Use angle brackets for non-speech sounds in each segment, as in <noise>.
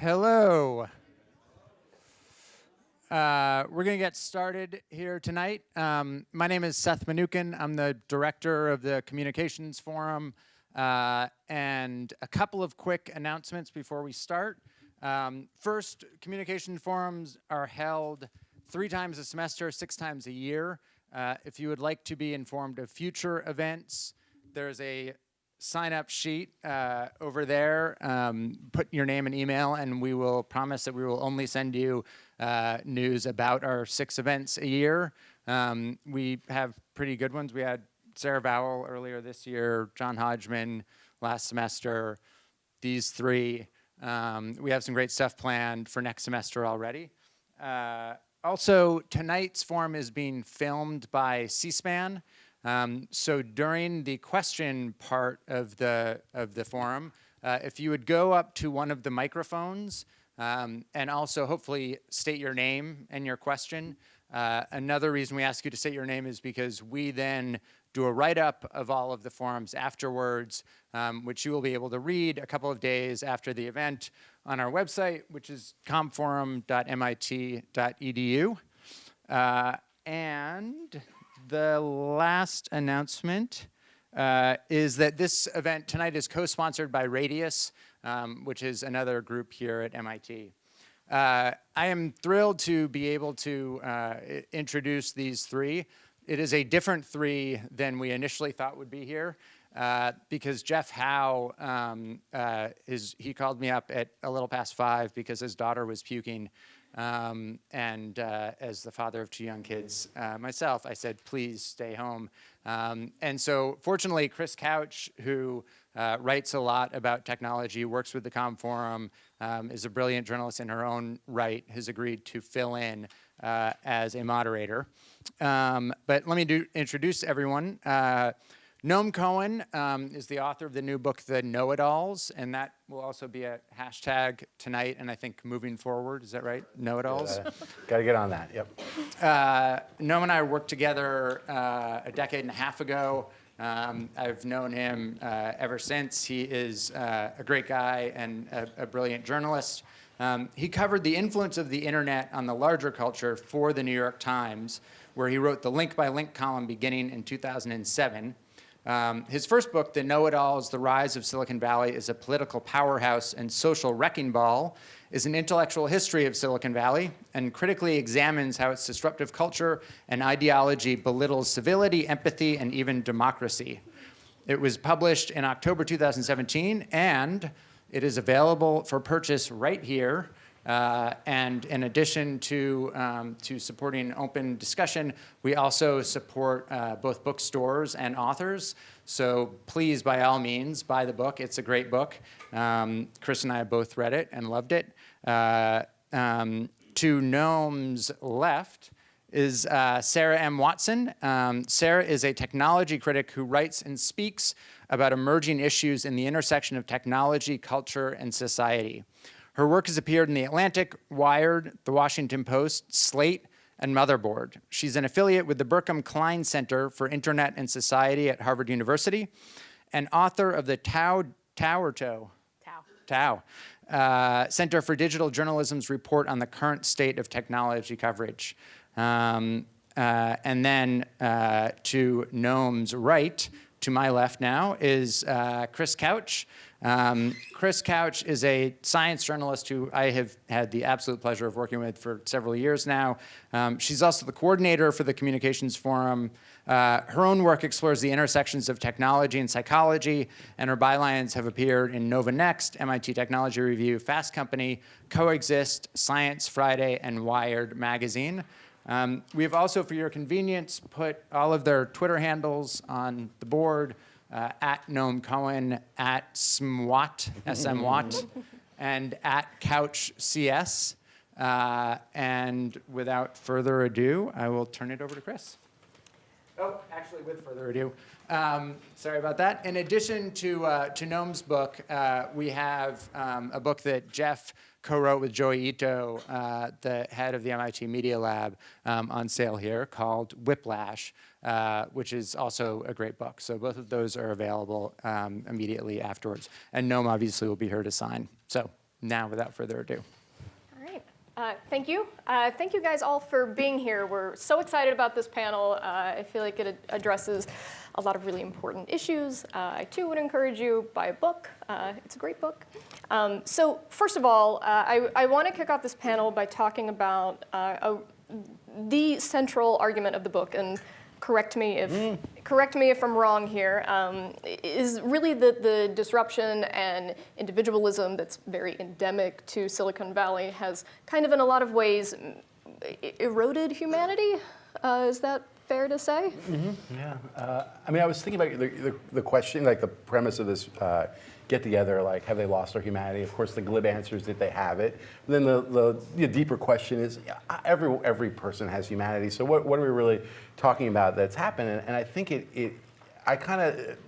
Hello. Uh, we're going to get started here tonight. Um, my name is Seth Mnookin. I'm the director of the Communications Forum. Uh, and a couple of quick announcements before we start. Um, first, communication forums are held three times a semester, six times a year. Uh, if you would like to be informed of future events, there's a sign up sheet uh, over there. Um, put your name and email and we will promise that we will only send you uh, news about our six events a year. Um, we have pretty good ones. We had Sarah Vowell earlier this year, John Hodgman last semester, these three. Um, we have some great stuff planned for next semester already. Uh, also, tonight's forum is being filmed by C-SPAN. Um, so during the question part of the, of the forum, uh, if you would go up to one of the microphones um, and also hopefully state your name and your question. Uh, another reason we ask you to state your name is because we then do a write-up of all of the forums afterwards, um, which you will be able to read a couple of days after the event on our website, which is commforum.mit.edu. Uh, and the last announcement uh, is that this event tonight is co-sponsored by Radius, um, which is another group here at MIT. Uh, I am thrilled to be able to uh, introduce these three. It is a different three than we initially thought would be here. Uh, because Jeff Howe, um, uh, is, he called me up at a little past five because his daughter was puking. Um, and uh, as the father of two young kids uh, myself, I said, please stay home. Um, and so fortunately, Chris Couch, who uh, writes a lot about technology, works with the Com Forum, um, is a brilliant journalist in her own right, has agreed to fill in uh, as a moderator. Um, but let me do, introduce everyone. Noam Cohen um, is the author of the new book, The Know-It-Alls, and that will also be a hashtag tonight and I think moving forward. Is that right? Know-It-Alls? Uh, Got to get on that, yep. Uh, Noam and I worked together uh, a decade and a half ago. Um, I've known him uh, ever since. He is uh, a great guy and a, a brilliant journalist. Um, he covered the influence of the internet on the larger culture for the New York Times, where he wrote the link by link column beginning in 2007. Um, his first book, The Know-It-Alls, The Rise of Silicon Valley is a Political Powerhouse and Social Wrecking Ball, is an intellectual history of Silicon Valley and critically examines how its disruptive culture and ideology belittles civility, empathy, and even democracy. It was published in October 2017, and it is available for purchase right here uh, and in addition to, um, to supporting open discussion, we also support uh, both bookstores and authors. So please, by all means, buy the book. It's a great book. Um, Chris and I both read it and loved it. Uh, um, to Noam's left is uh, Sarah M. Watson. Um, Sarah is a technology critic who writes and speaks about emerging issues in the intersection of technology, culture, and society. Her work has appeared in The Atlantic, Wired, The Washington Post, Slate, and Motherboard. She's an affiliate with the Berkman Klein Center for Internet and Society at Harvard University and author of the Tow, Tow or Tow? Tow. Tow. Uh, Center for Digital Journalism's report on the current state of technology coverage. Um, uh, and then uh, to Noam's right, to my left now, is uh, Chris Couch. Um, Chris Couch is a science journalist who I have had the absolute pleasure of working with for several years now. Um, she's also the coordinator for the Communications Forum. Uh, her own work explores the intersections of technology and psychology, and her bylines have appeared in Nova Next, MIT Technology Review, Fast Company, Coexist, Science Friday, and Wired magazine. Um, we have also, for your convenience, put all of their Twitter handles on the board uh, at Noam Cohen, at SMWAT, SMWAT, <laughs> and at Couch CS. Uh, and without further ado, I will turn it over to Chris. Oh, actually, with further ado, um, sorry about that. In addition to, uh, to Noam's book, uh, we have um, a book that Jeff co-wrote with Joi Ito, uh, the head of the MIT Media Lab, um, on sale here called Whiplash, uh, which is also a great book. So both of those are available um, immediately afterwards. And Noam obviously will be here to sign. So now, without further ado. All right. Uh, thank you. Uh, thank you guys all for being here. We're so excited about this panel. Uh, I feel like it ad- addresses a lot of really important issues. Uh, I too would encourage you buy a book. Uh, it's a great book. Um, so first of all, uh, I, I want to kick off this panel by talking about uh, a, the central argument of the book and correct me if correct me if I'm wrong here. Um, is really the the disruption and individualism that's very endemic to Silicon Valley has kind of in a lot of ways mm, eroded humanity. Uh, is that fair to say? Yeah, uh, I mean, I was thinking about the, the, the question, like the premise of this uh, get together, like have they lost their humanity? Of course, the glib answer is that they have it. then the, the, the deeper question is, yeah, every every person has humanity. So what, what are we really talking about that's happened? And, and I think it, it I kind of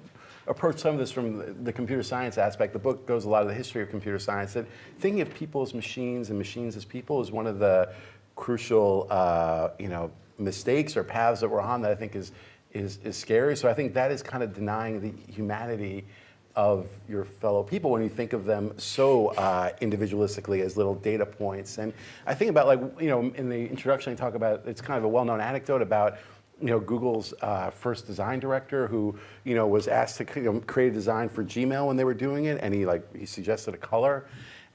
approach some of this from the, computer science aspect. The book goes a lot of the history of computer science. That thinking of people as machines and machines as people is one of the crucial, uh, you know, mistakes or paths that we're on that I think is, is, is scary. So I think that is kind of denying the humanity of your fellow people when you think of them so uh, individualistically as little data points. And I think about like, you know, in the introduction I talk about, it's kind of a well-known anecdote about you know, Google's uh, first design director who, you know, was asked to you know, create a design for Gmail when they were doing it, and he like he suggested a color,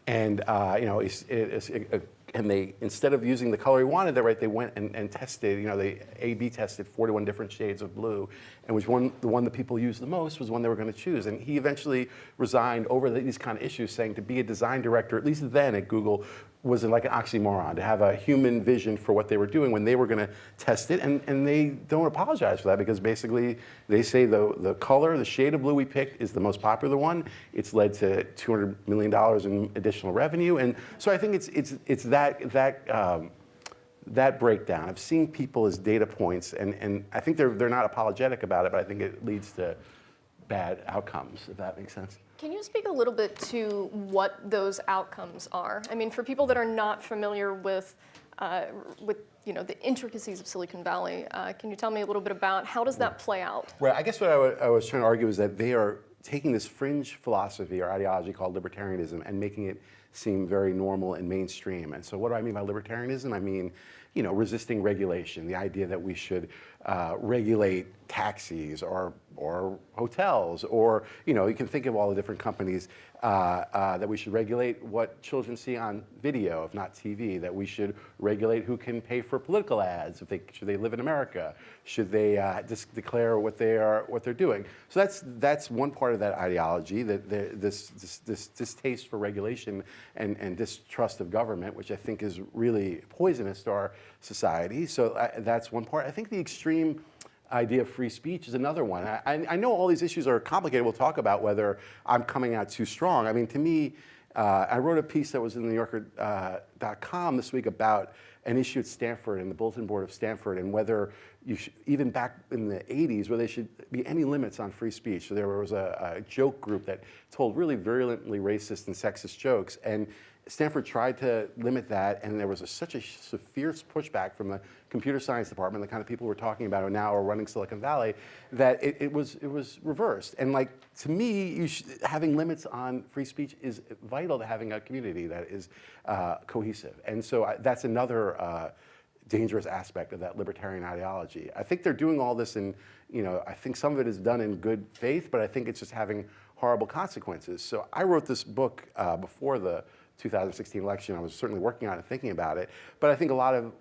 and uh, you know, it, it, it, and they instead of using the color he wanted, right, they went and, and tested, you know, they A/B tested 41 different shades of blue, and which one the one that people used the most was the one they were going to choose. And he eventually resigned over these kind of issues, saying to be a design director, at least then at Google, was like an oxymoron to have a human vision for what they were doing when they were going to test it, and, and they don't apologize for that because basically they say the, the color, the shade of blue we picked is the most popular one. It's led to $200 million in additional revenue, and so I think it's, it's, it's that, that, um, that breakdown of seeing people as data points, and, and I think they're, they're not apologetic about it, but I think it leads to bad outcomes, if that makes sense. Can you speak a little bit to what those outcomes are? I mean, for people that are not familiar with, uh, with you know, the intricacies of Silicon Valley, uh, can you tell me a little bit about how does that play out? Right. I guess what I, I was trying to argue is that they are taking this fringe philosophy or ideology called libertarianism and making it seem very normal and mainstream. And so what do I mean by libertarianism? I mean, you know, resisting regulation, the idea that we should uh, regulate taxis or, or hotels, or, you know, you can think of all the different companies that we should regulate what children see on video, if not TV, that we should regulate who can pay for political ads, if they, should they live in America, should they uh, just declare what they are, what they're doing. So that's, that's one part of that ideology, that this, this, this distaste for regulation and, and distrust of government, which I think is really poisonous to our society. So uh, that's one part. I think the extreme idea of free speech is another one. I, I, know all these issues are complicated. We'll talk about whether I'm coming out too strong. I mean, to me, uh, I wrote a piece that was in the New Yorker.com uh, this week about an issue at Stanford and the bulletin board of Stanford and whether you should, even back in the 80s, where there should be any limits on free speech. So there was a, a joke group that told really virulently racist and sexist jokes. And Stanford tried to limit that, and there was a, such a fierce pushback from the computer science department, the kind of people we're talking about now are running Silicon Valley, that it, it was it was reversed. And like to me, having limits on free speech is vital to having a community that is uh, cohesive. And so I, that's another. Uh, dangerous aspect of that libertarian ideology. I think they're doing all this in, you know, I think some of it is done in good faith, but I think it's just having horrible consequences. So I wrote this book uh, before the 2016 election. I was certainly working on it, thinking about it. But I think a lot of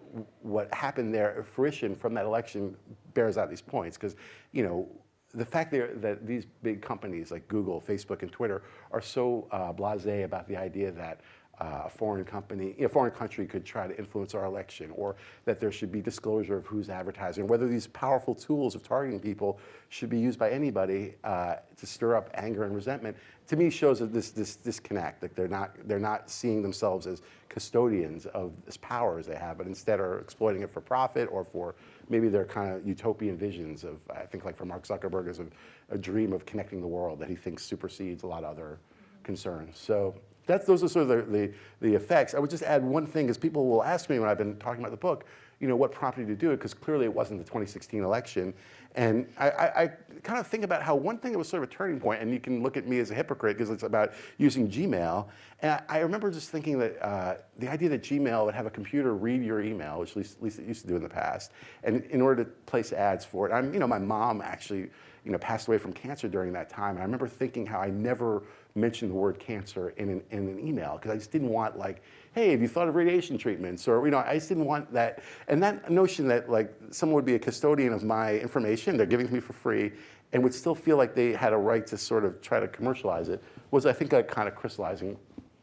what happened there, fruition from that election, bears out these points. Because, you know, the fact that, these big companies like Google, Facebook, and Twitter are so uh, blasé about the idea that uh, a foreign company, a foreign country could try to influence our election, or that there should be disclosure of who's advertising, whether these powerful tools of targeting people should be used by anybody uh, to stir up anger and resentment, to me shows that this, this disconnect, that they're not, they're not seeing themselves as custodians of this power as they have, but instead are exploiting it for profit or for maybe their kind of utopian visions of, I think like for Mark Zuckerberg is a, a dream of connecting the world that he thinks supersedes a lot of other concerns. So that's, those are sort of the, the, the effects. I would just add one thing, because people will ask me when I've been talking about the book, you know, what prompted you to do it, because clearly it wasn't the 2016 election. And I, I, I kind of think about how one thing that was sort of a turning point, and you can look at me as a hypocrite because it's about using Gmail. And I, I remember just thinking that uh, the idea that Gmail would have a computer read your email, which at least, at least it used to do in the past, and in order to place ads for it. I'm, you know, my mom actually, you know, passed away from cancer during that time. And I remember thinking how I never mentioned the word cancer in an, in an email because I just didn't want like, hey, have you thought of radiation treatments? Or, you know, I just didn't want that. And that notion that like someone would be a custodian of my information, they're giving to me for free, and would still feel like they had a right to sort of try to commercialize it was, I think, a kind of crystallizing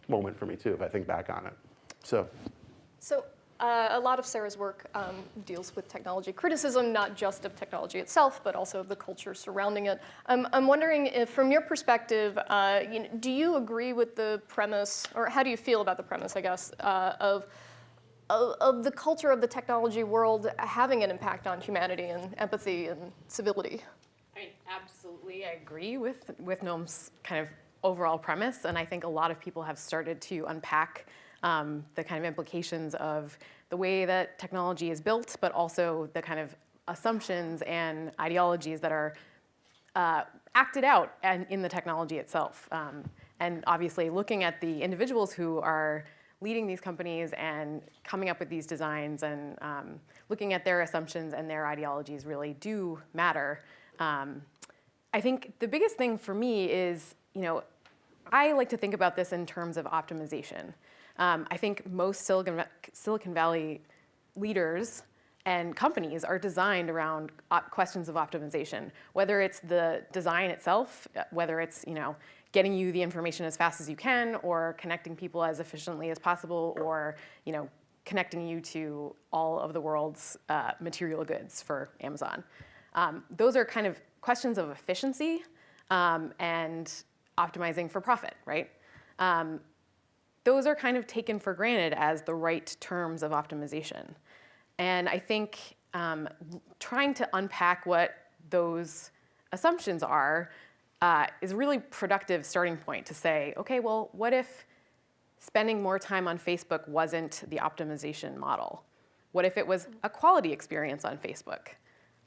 moment for me too, if I think back on it. So, So uh, a lot of Sarah's work um, deals with technology criticism, not just of technology itself, but also of the culture surrounding it. Um, I'm wondering if, from your perspective, uh, you know, do you agree with the premise, or how do you feel about the premise, I guess, uh, of, of, of the culture of the technology world having an impact on humanity and empathy and civility? I mean, absolutely, I agree with, with Noam's kind of overall premise, and I think a lot of people have started to unpack um, the kind of implications of the way that technology is built, but also the kind of assumptions and ideologies that are uh, acted out and in the technology itself. Um, and obviously looking at the individuals who are leading these companies and coming up with these designs and um, looking at their assumptions and their ideologies really do matter. Um, I think the biggest thing for me is, you know, I like to think about this in terms of optimization. Um, I think most Silicon, Silicon Valley leaders and companies are designed around questions of optimization, whether it's the design itself, uh, whether it's you know getting you the information as fast as you can, or connecting people as efficiently as possible, or you know connecting you to all of the world's uh, material goods for Amazon. Um, those are kind of questions of efficiency um, and optimizing for profit, right? Um, those are kind of taken for granted as the right terms of optimization. And I think um, trying to unpack what those assumptions are uh, is a really productive starting point to say, okay, well, what if spending more time on Facebook wasn't the optimization model? What if it was a quality experience on Facebook?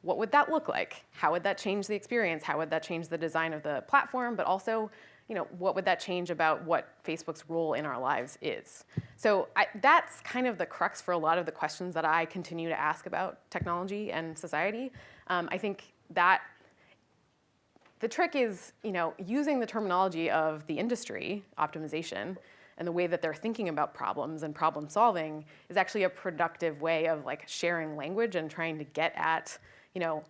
What would that look like? How would that change the experience? How would that change the design of the platform, but also you know, what would that change about what Facebook's role in our lives is? So I, that's kind of the crux for a lot of the questions that I continue to ask about technology and society. Um, I think that the trick is, you know, using the terminology of the industry, optimization, and the way that they're thinking about problems and problem solving is actually a productive way of like sharing language and trying to get at, you know,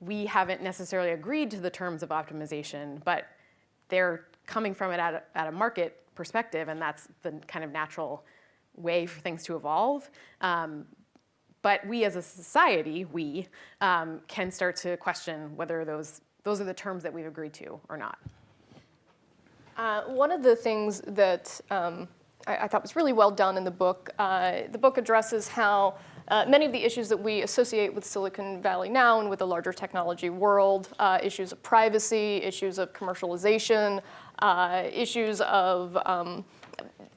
we haven't necessarily agreed to the terms of optimization, but they're coming from it at a, at a market perspective, and that's the kind of natural way for things to evolve. Um, but we as a society, we, um, can start to question whether those, those are the terms that we've agreed to or not. Uh, one of the things that um, I, I, thought was really well done in the book, uh, the book addresses how uh, many of the issues that we associate with Silicon Valley now and with the larger technology world, uh, issues of privacy, issues of commercialization, uh, issues of um,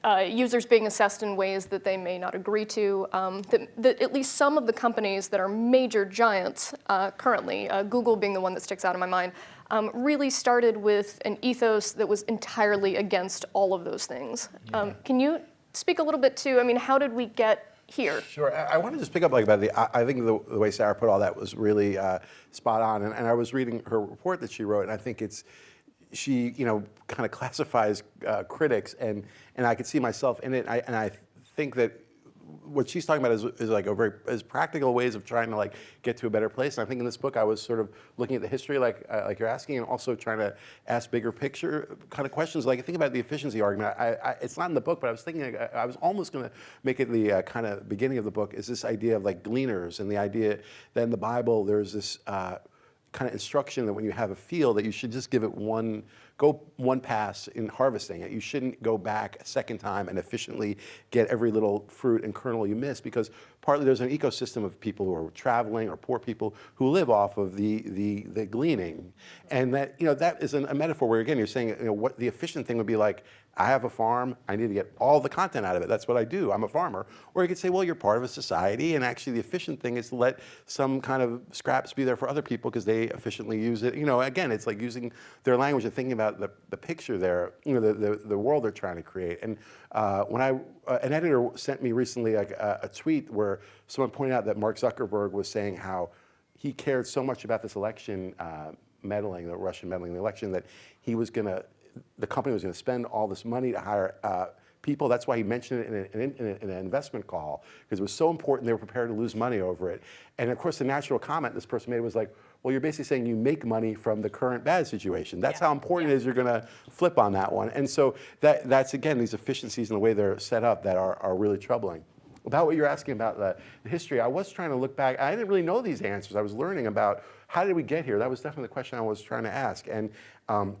uh, users being assessed in ways that they may not agree to, um, that, that, at least some of the companies that are major giants uh, currently, uh, Google being the one that sticks out in my mind, um, really started with an ethos that was entirely against all of those things. Um, yeah. can you speak a little bit to, I mean, how did we get here. Sure. I, I want to just pick up like about the. I, I think the, the, way Sarah put all that was really uh, spot on. And, and, I was reading her report that she wrote, and I think it's she you know kind of classifies uh, critics, and and I could see myself in it. And I, and I think that what she's talking about is, is like a very is practical ways of trying to like get to a better place. And I think in this book I was sort of looking at the history like uh, like you're asking, and also trying to ask bigger picture kind of questions. Like think about the efficiency argument. I, I, it's not in the book, but I was thinking I, I was almost going to make it the uh, kind of beginning of the book is this idea of like gleaners and the idea that in the Bible there's this. Uh, kind of instruction that when you have a field that you should just give it one go one pass in harvesting it. You shouldn't go back a second time and efficiently get every little fruit and kernel you miss because partly there's an ecosystem of people who are traveling or poor people who live off of the, the, the gleaning. And that, you know, that is an, a metaphor where again, you're saying, you know, what the efficient thing would be like, I have a farm. I need to get all the content out of it. That's what I do. I'm a farmer. Or you could say, well, you're part of a society, and actually the efficient thing is to let some kind of scraps be there for other people because they efficiently use it. You know, again, it's like using their language and thinking about the, the picture there, you know, the, the, the world they're trying to create. And uh, when I, uh, an editor sent me recently a, a tweet where someone pointed out that Mark Zuckerberg was saying how he cared so much about this election uh, meddling, the Russian meddling in the election, that he was going to, the company was going to spend all this money to hire uh, people. That's why he mentioned it in, a, in, a, in, an investment call, because it was so important they were prepared to lose money over it. And of course, the natural comment this person made was like, well, you're basically saying you make money from the current bad situation. That's Yeah. how important it is you're going to flip on that one. And so that, that's, again, these efficiencies and the way they're set up that are, are really troubling. About what you're asking about the, the history, I was trying to look back. I didn't really know these answers. I was learning about how did we get here. That was definitely the question I was trying to ask. And um,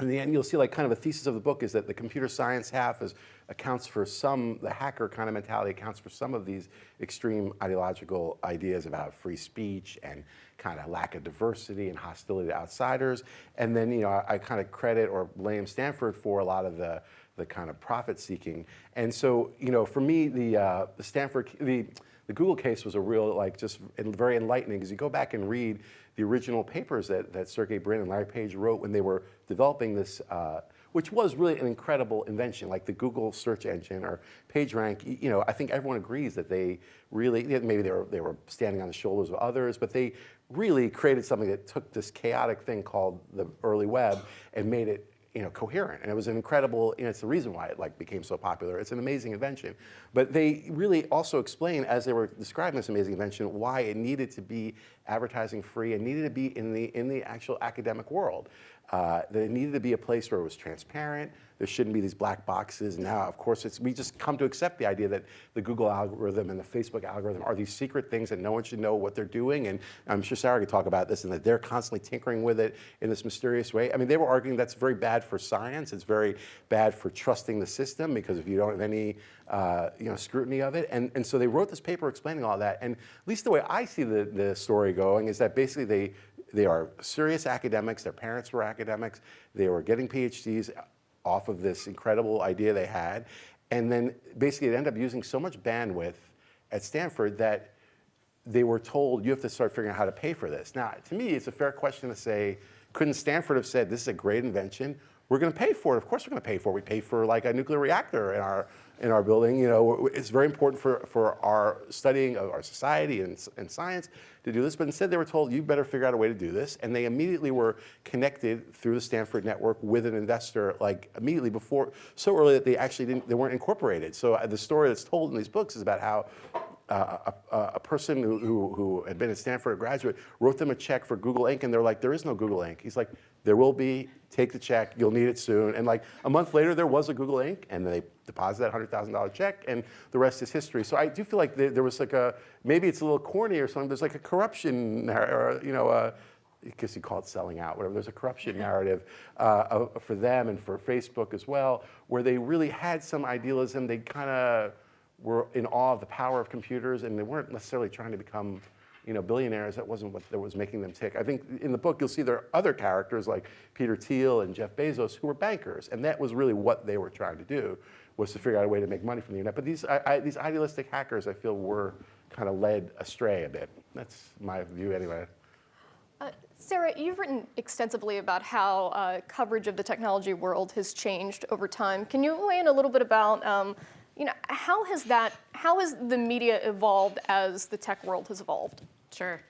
in the end, you'll see like kind of a thesis of the book is that the computer science half is, accounts for some, the hacker kind of mentality accounts for some of these extreme ideological ideas about free speech and kind of lack of diversity and hostility to outsiders. And then, you know, I, I kind of credit or blame Stanford for a lot of the, the kind of profit seeking. And so, you know, for me, the, uh, the Stanford, the, the Google case was a real, like, just very enlightening because you go back and read the original papers that, that Sergey Brin and Larry Page wrote when they were developing this, uh, which was really an incredible invention, like the Google search engine or PageRank. You know, I think everyone agrees that they really, maybe they were, they were standing on the shoulders of others, but they really created something that took this chaotic thing called the early web and made it you know, coherent. And it was an incredible, know, it's the reason why it like became so popular. It's an amazing invention. But they really also explain, as they were describing this amazing invention, why it needed to be advertising free and needed to be in the, in the actual academic world. Uh, that it needed to be a place where it was transparent. There shouldn't be these black boxes. Now, of course, it's, we just come to accept the idea that the Google algorithm and the Facebook algorithm are these secret things that no one should know what they're doing. And I'm sure Sarah could talk about this and that they're constantly tinkering with it in this mysterious way. I mean, they were arguing that's very bad for science. It's very bad for trusting the system because if you don't have any uh, you know, scrutiny of it. And, and so they wrote this paper explaining all that. And at least the way I see the, the story going is that basically they, they are serious academics. Their parents were academics. They were getting PhDs off of this incredible idea they had. And then basically it ended up using so much bandwidth at Stanford that they were told you have to start figuring out how to pay for this. Now, to me, it's a fair question to say, couldn't Stanford have said this is a great invention? We're going to pay for it. Of course, we're going to pay for it. We pay for like a nuclear reactor in our in our building. You know, it's very important for for our studying of our society and, and science to do this. But instead, they were told you better figure out a way to do this, and they immediately were connected through the Stanford network with an investor like immediately before, so early that they actually didn't they weren't incorporated. So uh, the story that's told in these books is about how uh, a, a person who, who, who had been at Stanford, a graduate, wrote them a check for Google Inc. And they're like, there is no Google Inc. He's like, there will be, take the check, you'll need it soon. And like a month later, there was a Google Inc. And they deposited that $100,000 check and the rest is history. So I do feel like there, there was like a, maybe it's a little corny or something, there's like a corruption, or, you know, uh, I guess you call it selling out, whatever. There's a corruption narrative uh, for them and for Facebook as well, where they really had some idealism. They kind of were in awe of the power of computers, and they weren't necessarily trying to become, you know, billionaires. That wasn't what that was making them tick. I think in the book you'll see there are other characters like Peter Thiel and Jeff Bezos who were bankers, and that was really what they were trying to do was to figure out a way to make money from the internet. But these I, I, these idealistic hackers, I feel, were kind of led astray a bit. That's my view anyway. Uh, Sarah, you've written extensively about how uh, coverage of the technology world has changed over time. Can you weigh in a little bit about, um, you know, how has that, how has the media evolved as the tech world has evolved? Sure.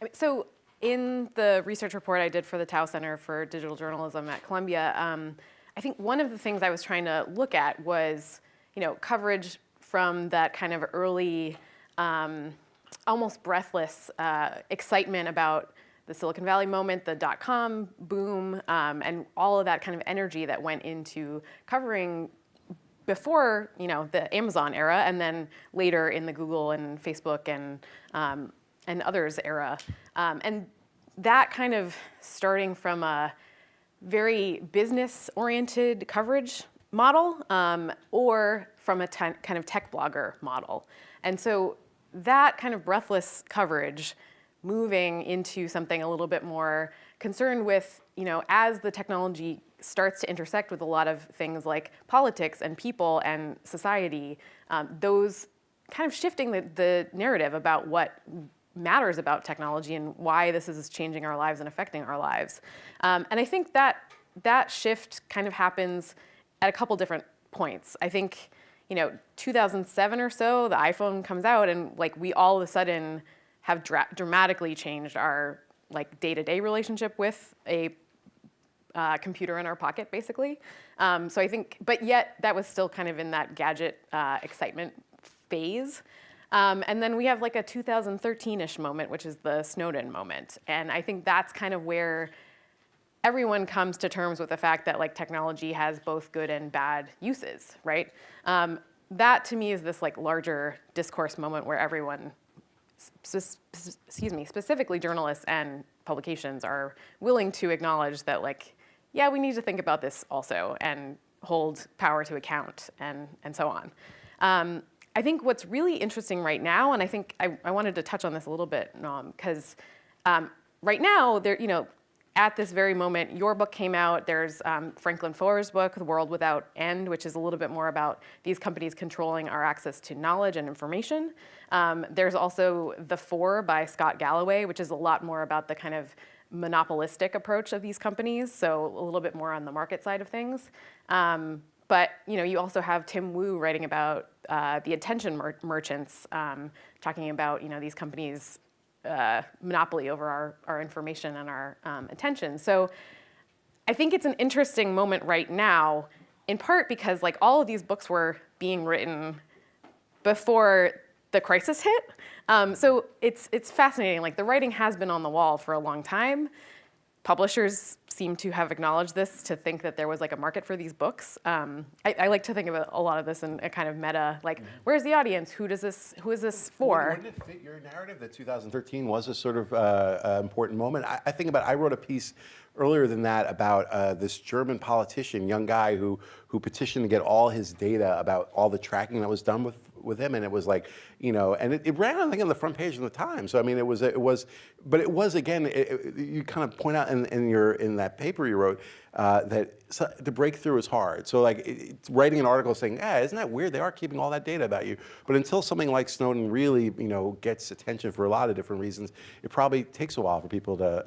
I mean, so in the research report I did for the Tow Center for Digital Journalism at Columbia, um, I think one of the things I was trying to look at was, you know, coverage from that kind of early, um, almost breathless uh, excitement about the Silicon Valley moment, the dot-com boom, um, and all of that kind of energy that went into covering before you know the Amazon era, and then later in the Google and Facebook and um, and others era, um, and that kind of starting from a very business-oriented coverage model, um, or from a kind of tech blogger model, and so that kind of breathless coverage moving into something a little bit more concerned with, you know, as the technology starts to intersect with a lot of things like politics and people and society, um, those kind of shifting the, the narrative about what matters about technology and why this is changing our lives and affecting our lives. Um, and I think that that shift kind of happens at a couple different points. I think, you know, 2007 or so, the iPhone comes out and like we all of a sudden have dra dramatically changed our like day-to-day relationship with a uh, computer in our pocket, basically. Um, so I think, but yet that was still kind of in that gadget uh, excitement phase. Um, and then we have like a 2013-ish moment, which is the Snowden moment. And I think that's kind of where everyone comes to terms with the fact that like technology has both good and bad uses, right? Um, that to me is this like larger discourse moment where everyone, excuse me, specifically journalists and publications are willing to acknowledge that like, yeah, we need to think about this also and hold power to account and, and so on. Um, I think what's really interesting right now, and I think I, I wanted to touch on this a little bit, because um, right now, there, you know, at this very moment, your book came out. There's um, Franklin Foer's book, The World Without End, which is a little bit more about these companies controlling our access to knowledge and information. Um, there's also The Four by Scott Galloway, which is a lot more about the kind of monopolistic approach of these companies, so a little bit more on the market side of things. Um, but you know, you also have Tim Wu writing about uh, the attention mer merchants, um, talking about you know these companies' uh, monopoly over our, our information and our um, attention. So I think it's an interesting moment right now, in part because like all of these books were being written before the crisis hit. Um, so it's, it's fascinating, like the writing has been on the wall for a long time. Publishers seem to have acknowledged this to think that there was like a market for these books. Um, I, I, like to think of a, lot of this in a kind of meta, like mm -hmm. where's the audience? Who does this? Who is this for? Wouldn't it fit your narrative that 2013 was a sort of uh, uh, important moment? I, I, think about. I wrote a piece earlier than that about uh, this German politician, young guy who who petitioned to get all his data about all the tracking that was done with with him, and it was like, you know, and it, it ran, I think, on the front page of the Times. So I mean, it was, it was, but it was again, it, it, you kind of point out in, in your in that paper you wrote uh, that so the breakthrough is hard. So like writing an article saying, yeah, isn't that weird? They are keeping all that data about you. But until something like Snowden really, you know, gets attention for a lot of different reasons, it probably takes a while for people to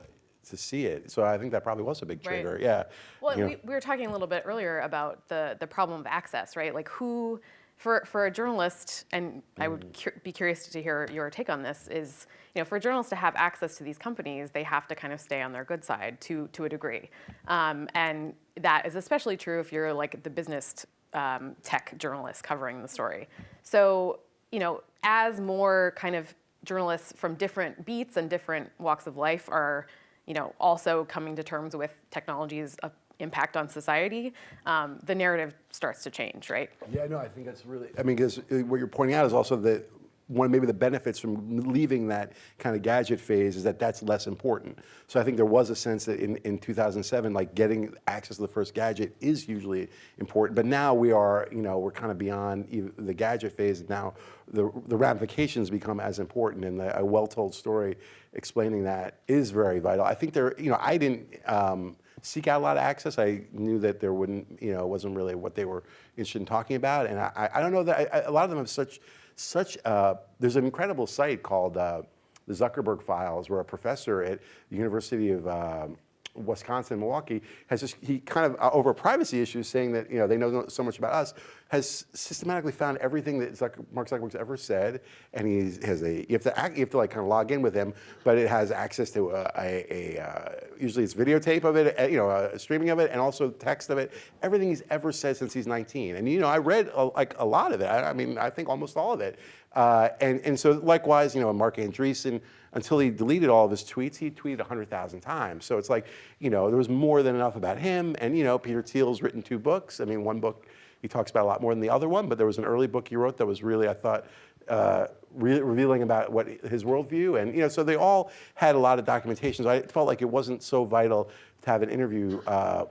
to see it. So I think that probably was a big trigger. Right. Yeah. Well, we, we, were talking a little bit earlier about the the problem of access, right? Like who for, for a journalist, and I would mm. cu be curious to hear your take on this, is you know, for journalists to have access to these companies, they have to kind of stay on their good side to, to a degree. Um, and that is especially true if you're like the business um, tech journalist covering the story. So, you know, as more kind of journalists from different beats and different walks of life are, you know, also coming to terms with technologies impact on society, um, the narrative starts to change, right? Yeah, no, I think that's really, I mean, because uh, what you're pointing out is also that one of maybe the benefits from leaving that kind of gadget phase is that that's less important. So I think there was a sense that in, in 2007, like getting access to the first gadget is hugely important. But now we are, you know, we're kind of beyond the gadget phase. Now the, the ramifications become as important and the, a well-told story explaining that is very vital. I think there, you know, I didn't, um, seek out a lot of access. I knew that there wouldn't, you know, it wasn't really what they were interested in talking about. And I, I don't know that, a lot of them have such, such, uh, there's an incredible site called uh, the Zuckerberg Files where a professor at the University of um, Wisconsin, Milwaukee, has just, he kind of, uh, over privacy issues, saying that, you know, they know so much about us, has systematically found everything that Zucker, Mark Zuckerberg's ever said, and he has a, you have to, act, you have to like kind of log in with him, but it has access to a, a, a uh, usually it's videotape of it, uh, you know, a streaming of it, and also text of it, everything he's ever said since he's 19. And, you know, I read a, like a lot of it. I, I mean, I think almost all of it. Uh, and, and so likewise, you know, Marc Andreessen, until he deleted all of his tweets, he tweeted 100,000 times. So it's like, you know, there was more than enough about him. And, you know, Peter Thiel's written two books. I mean, one book he talks about a lot more than the other one, but there was an early book he wrote that was really, I thought, uh, re revealing about what his worldview. And, you know, so they all had a lot of documentation. So I felt like it wasn't so vital to have an interview uh,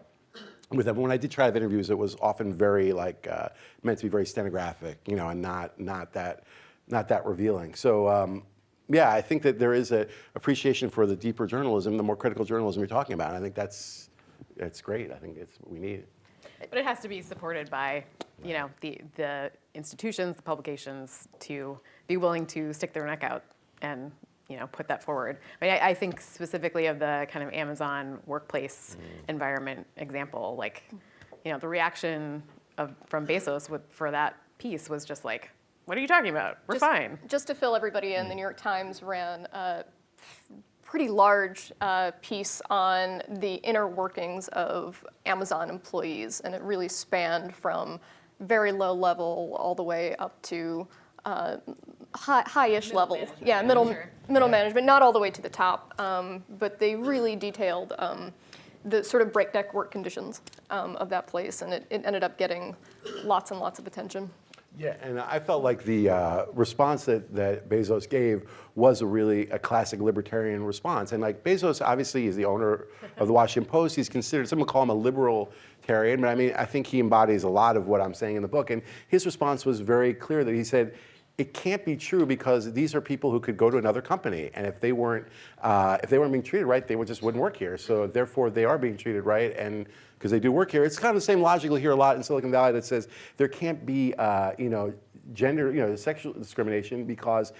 with them. When I did try to have interviews, it was often very like uh, meant to be very stenographic, you know, and not not that not that revealing. So um, yeah, I think that there is a appreciation for the deeper journalism, the more critical journalism you're talking about. And I think that's it's great. I think it's what we need. But it has to be supported by, you know, the, the institutions, the publications to be willing to stick their neck out and, you know, put that forward. I mean, I, I think specifically of the kind of Amazon workplace mm. environment example, like, you know, the reaction of, from Bezos with, for that piece was just like, what are you talking about? We're Just- fine. Just to fill everybody in, the New York Times ran a pretty large uh, piece on the inner workings of Amazon employees, and it really spanned from very low level all the way up to uh, high, high-ish level. management, Yeah, yeah, middle, sure. middle management, not all the way to the top, um, but they really detailed um, the sort of breakneck work conditions um, of that place, and it, it ended up getting lots and lots of attention. Yeah, and I felt like the uh, response that, that Bezos gave was a really a classic libertarian response. And like Bezos obviously is the owner of the Washington Post. He's considered, some would call him a libertarian, but I mean, I think he embodies a lot of what I'm saying in the book. And his response was very clear that he said, it can't be true because these are people who could go to another company, and if they weren't, uh, if they weren't being treated right, they would just wouldn't work here. So therefore, they are being treated right, and because they do work here, it's kind of the same logic you'll hear a lot in Silicon Valley that says there can't be, uh, you know, gender, you know, sexual discrimination because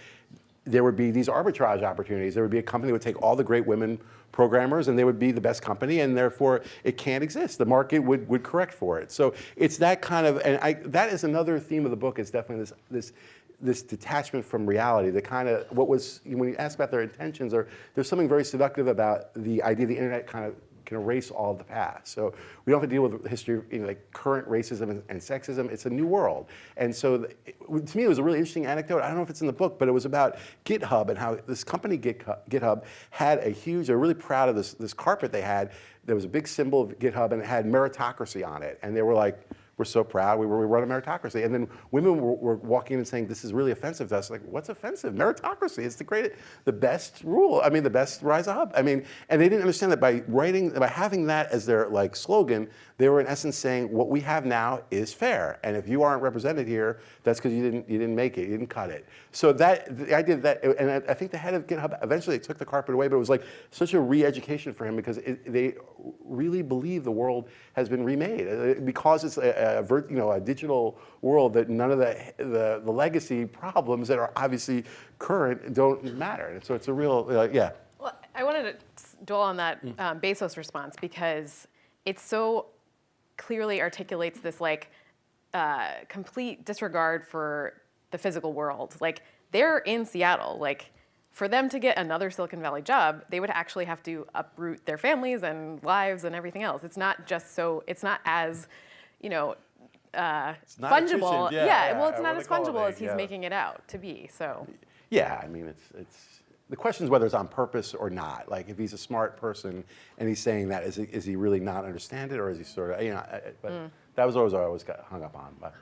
there would be these arbitrage opportunities. There would be a company that would take all the great women programmers and they would be the best company and therefore it can't exist. The market would, would correct for it. So it's that kind of, and I, that is another theme of the book is definitely this, this, this detachment from reality, the kind of, what was, when you ask about their intentions, or there's something very seductive about the idea of the internet kind of can erase all the past. So we don't have to deal with the history of you know, like current racism and, and sexism. It's a new world. And so the, it- to me, it was a really interesting anecdote. I don't know if it's in the book, but it was about GitHub and how this company GitHub, GitHub had a huge, they're really proud of this, this carpet they had. There was a big symbol of GitHub and it had meritocracy on it. And they were like, we're so proud, we, were, we run a meritocracy. And then women were, were walking in and saying, this is really offensive to us. Like, what's offensive? Meritocracy, it's the great, the best rule. I mean, the best rise up. I mean, and they didn't understand that by writing, by having that as their like slogan, they were in essence saying, what we have now is fair. And if you aren't represented here, that's because you didn't, you didn't make it, you didn't cut it. So that, the idea that, and I, I think the head of GitHub, eventually took the carpet away, but it was like such a re-education for him because it, they really believe the world has been remade. Uh, Because it's a, a, vir- you know, a digital world that none of the, the, the legacy problems that are obviously current don't matter. And so it's a real, uh, yeah. Well, I wanted to dwell on that um, Bezos response because it so clearly articulates this like uh, complete disregard for the physical world. Like they're in Seattle. Like for them to get another Silicon Valley job, they would actually have to uproot their families and lives and everything else. It's not just so. It's not as, you know. Uh, not fungible, efficient, yeah, yeah, Well, it's not as it fungible as he's yeah. making it out to be. So, Yeah, I mean, it's, it's, the question is whether it's on purpose or not. Like, if he's a smart person and he's saying that, is he, is he really not understand it, or is he sort of, you know, but that was always what I always got hung up on. But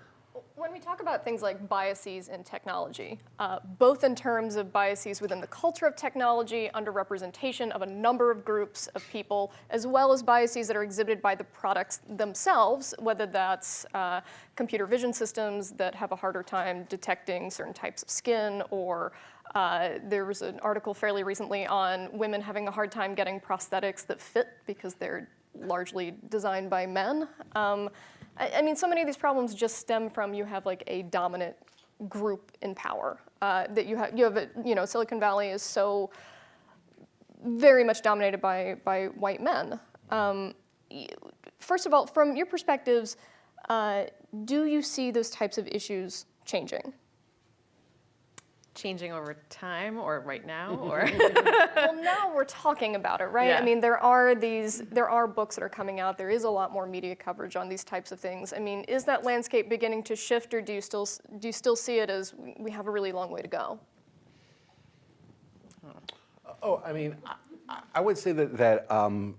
When we talk about things like biases in technology, uh, both in terms of biases within the culture of technology, underrepresentation of a number of groups of people, as well as biases that are exhibited by the products themselves, whether that's uh, computer vision systems that have a harder time detecting certain types of skin, or uh, there was an article fairly recently on women having a hard time getting prosthetics that fit because they're largely designed by men. Um, I, I mean, so many of these problems just stem from you have like a dominant group in power. Uh, that you have, you have, a, you know, Silicon Valley is so very much dominated by by white men. Um, first of all, from your perspectives, uh, do you see those types of issues changing? Changing over time or right now <laughs> or well, <laughs> now we're talking about it, right? Yeah. I mean, there are these, there are books that are coming out. There is a lot more media coverage on these types of things. I mean, is that landscape beginning to shift, or do you still do you still see it as we have a really long way to go? Oh, I mean, I, I would say that, that um,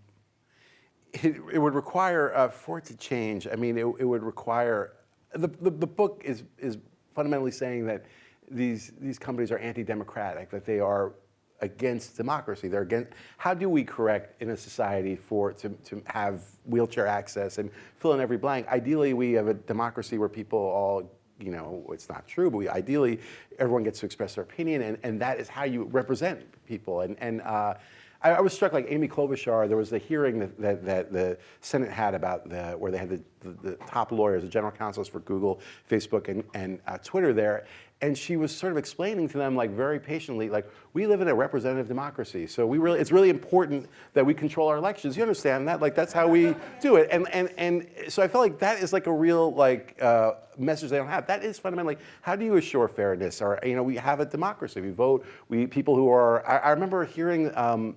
it, it would require, uh, for it to change, I mean, it, it would require, the, the, the book is, is fundamentally saying that these, these companies are anti-democratic, that they are against democracy. They're against, how do we correct in a society for, to, to have wheelchair access and fill in every blank? Ideally, we have a democracy where people all you know, it's not true, but we, ideally, everyone gets to express their opinion, and, and that is how you represent people. And, and uh, I, I was struck like Amy Klobuchar. There was a hearing that, that, that the Senate had about the where they had the, the, the top lawyers, the general counsels for Google, Facebook, and, and uh, Twitter there, and she was sort of explaining to them like very patiently, like we live in a representative democracy, so we really it's really important that we control our elections. You understand that? Like that's how we do it, and and and so I felt like that is like a real like. Uh, message they don't have. That is fundamentally how do you assure fairness? Or you know, we have a democracy. We vote. We people who are. I, I remember hearing. Um,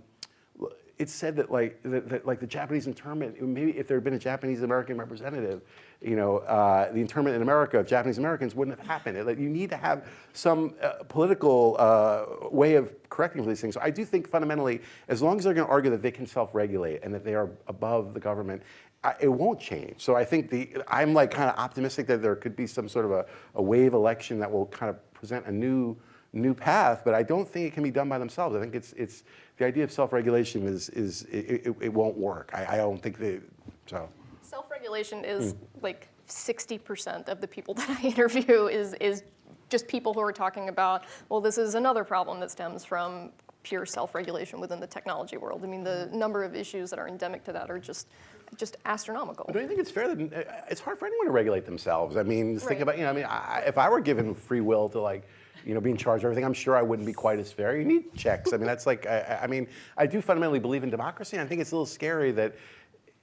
it said that like that, that, like the Japanese internment, maybe if there had been a Japanese American representative, you know, uh, the internment in America of Japanese Americans wouldn't have happened. Like, you need to have some uh, political uh, way of correcting for these things. So I do think fundamentally, as long as they're going to argue that they can self-regulate and that they are above the government, I, it won't change. So I think the I'm like kind of optimistic that there could be some sort of a, a wave election that will kind of present a new new path, but I don't think it can be done by themselves. I think it's it's the idea of self-regulation is is it, it, it won't work. I, I don't think that so. Self-regulation is like 60% of the people <laughs> that I interview is, is just people who are talking about, well, this is another problem that stems from pure self-regulation within the technology world. I mean, the number of issues that are endemic to that are just, just astronomical. But do you think it's fair that uh, it's hard for anyone to regulate themselves? I mean, just think about you know. I mean, I, if I were given free will to like, you know, being charged everything, I'm sure I wouldn't be quite as fair. You need checks. I mean, that's like. I, I mean, I do fundamentally believe in democracy. And I think it's a little scary that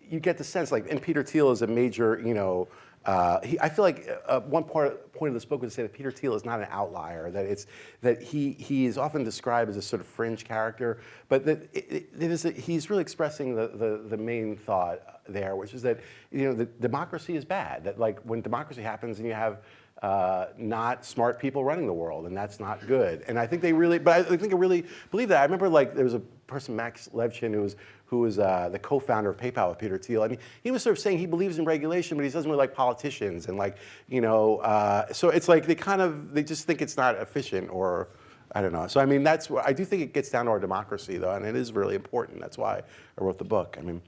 you get the sense like, and Peter Thiel is a major, you know. Uh, he, I feel like uh, one part, point of this book was to say that Peter Thiel is not an outlier. That it's that he he is often described as a sort of fringe character, but that it, it, it is a, he's really expressing the, the the main thought there, which is that you know the democracy is bad. That like when democracy happens and you have uh, not smart people running the world, and that's not good. And I think they really, but I think I really believe that. I remember like there was a person, Max Levchin, who was who was uh, the co-founder of PayPal with Peter Thiel. I mean, he was sort of saying he believes in regulation, but he doesn't really like politicians, and like you know, uh, so it's like they kind of they just think it's not efficient or. I don't know. So I mean, that's I do think it gets down to our democracy, though, and it is really important. That's why I wrote the book. I mean,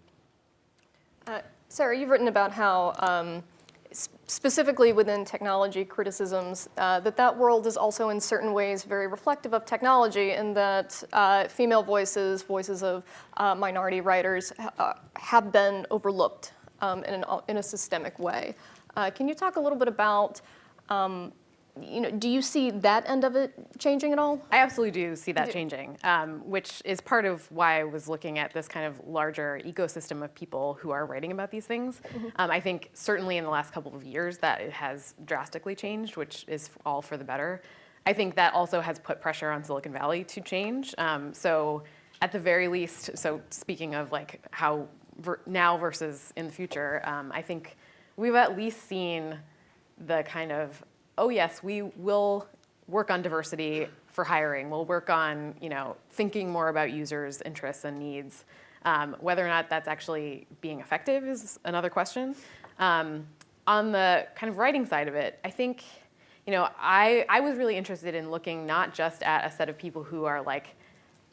Uh, Sarah, you've written about how, um, specifically within technology criticisms, uh, that that world is also in certain ways very reflective of technology, and that uh, female voices, voices of uh, minority writers, uh, have been overlooked um, in, an, in a systemic way. Uh, can you talk a little bit about, um, you know, do you see that end of it changing at all? I absolutely do see that changing, um, which is part of why I was looking at this kind of larger ecosystem of people who are writing about these things. Um, I think certainly in the last couple of years that it has drastically changed, which is all for the better. I think that also has put pressure on Silicon Valley to change. Um, so at the very least, so speaking of like how ver- now versus in the future, um, I think we've at least seen the kind of, oh yes, we will work on diversity for hiring. We'll work on, you know, thinking more about users' interests and needs. Um, whether or not that's actually being effective is another question. Um, on the kind of writing side of it, I think, you know, I, I was really interested in looking not just at a set of people who are like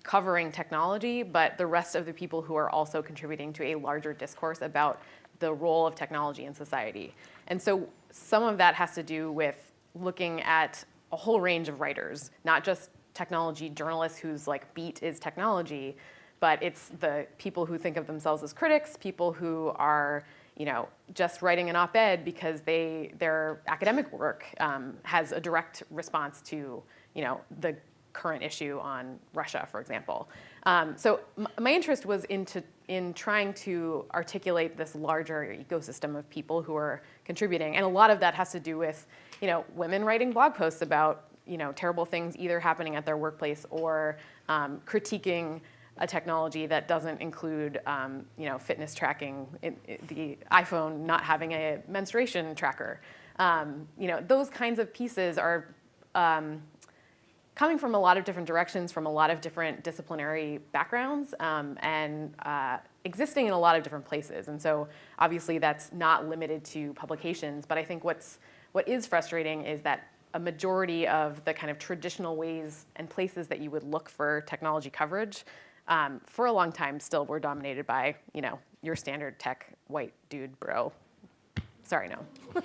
covering technology, but the rest of the people who are also contributing to a larger discourse about the role of technology in society. And so some of that has to do with looking at a whole range of writers, not just technology journalists whose like beat is technology, but it's the people who think of themselves as critics, people who are you know, just writing an op-ed because they, their academic work um, has a direct response to, you know, the current issue on Russia, for example. Um, so my interest was into in trying to articulate this larger ecosystem of people who are contributing, and a lot of that has to do with, you know, women writing blog posts about, you know, terrible things either happening at their workplace or um, critiquing a technology that doesn't include, um, you know, fitness tracking, it, it- the iPhone not having a menstruation tracker. Um, you know, those kinds of pieces are um, coming from a lot of different directions, from a lot of different disciplinary backgrounds, um, and uh, existing in a lot of different places. And so, obviously, that's not limited to publications. But I think what's what is frustrating is that a majority of the kind of traditional ways and places that you would look for technology coverage, um, for a long time, still were dominated by you know your standard tech white dude bro Sorry, no. no,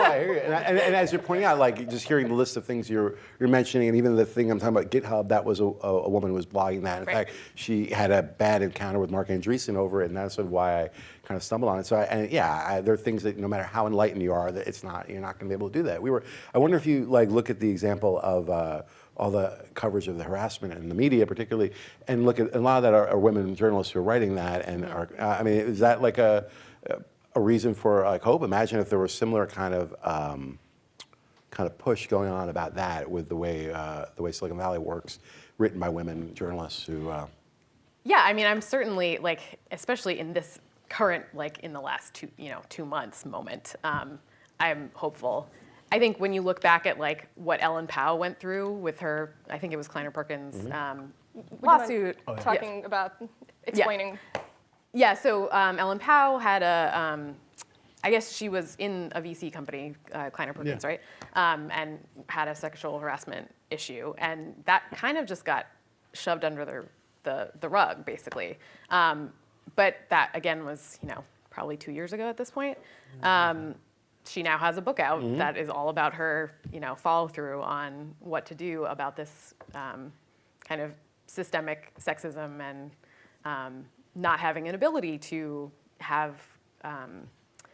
I hear you. And, I, and, and as you're pointing out, like just hearing the list of things you're you're mentioning, and even the thing I'm talking about, GitHub, that was a, a, a woman who was blogging that. In Right. fact, she had a bad encounter with Marc Andreessen over it, and that's sort of why I kind of stumbled on it. So, I, and yeah, I, there are things that no matter how enlightened you are, that it's not you're not going to be able to do that. We were. I wonder if you like look at the example of. Uh, all the coverage of the harassment in the media, particularly, and look at a lot of that are, are women journalists who are writing that. And are, uh, I mean, is that like a a reason for like hope? Imagine if there was similar kind of um, kind of push going on about that with the way uh, the way Silicon Valley works, written by women journalists who. Uh, Yeah, I mean, I'm certainly like, especially in this current, like in the last two, you know, two months moment, um, I'm hopeful. I think when you look back at like what Ellen Pao went through with her, I think it was Kleiner Perkins um, Would you mind lawsuit. Talking about explaining. Yeah, so um, Ellen Pao had a, um, I guess she was in a VC company, uh, Kleiner Perkins, Yeah. right? Um, and had a sexual harassment issue. And that kind of just got shoved under the, the, the rug, basically. Um, but that, again, was, you know, probably two years ago at this point. Um, she now has a book out that is all about her, you know, follow through on what to do about this um, kind of systemic sexism and um, not having an ability to have um,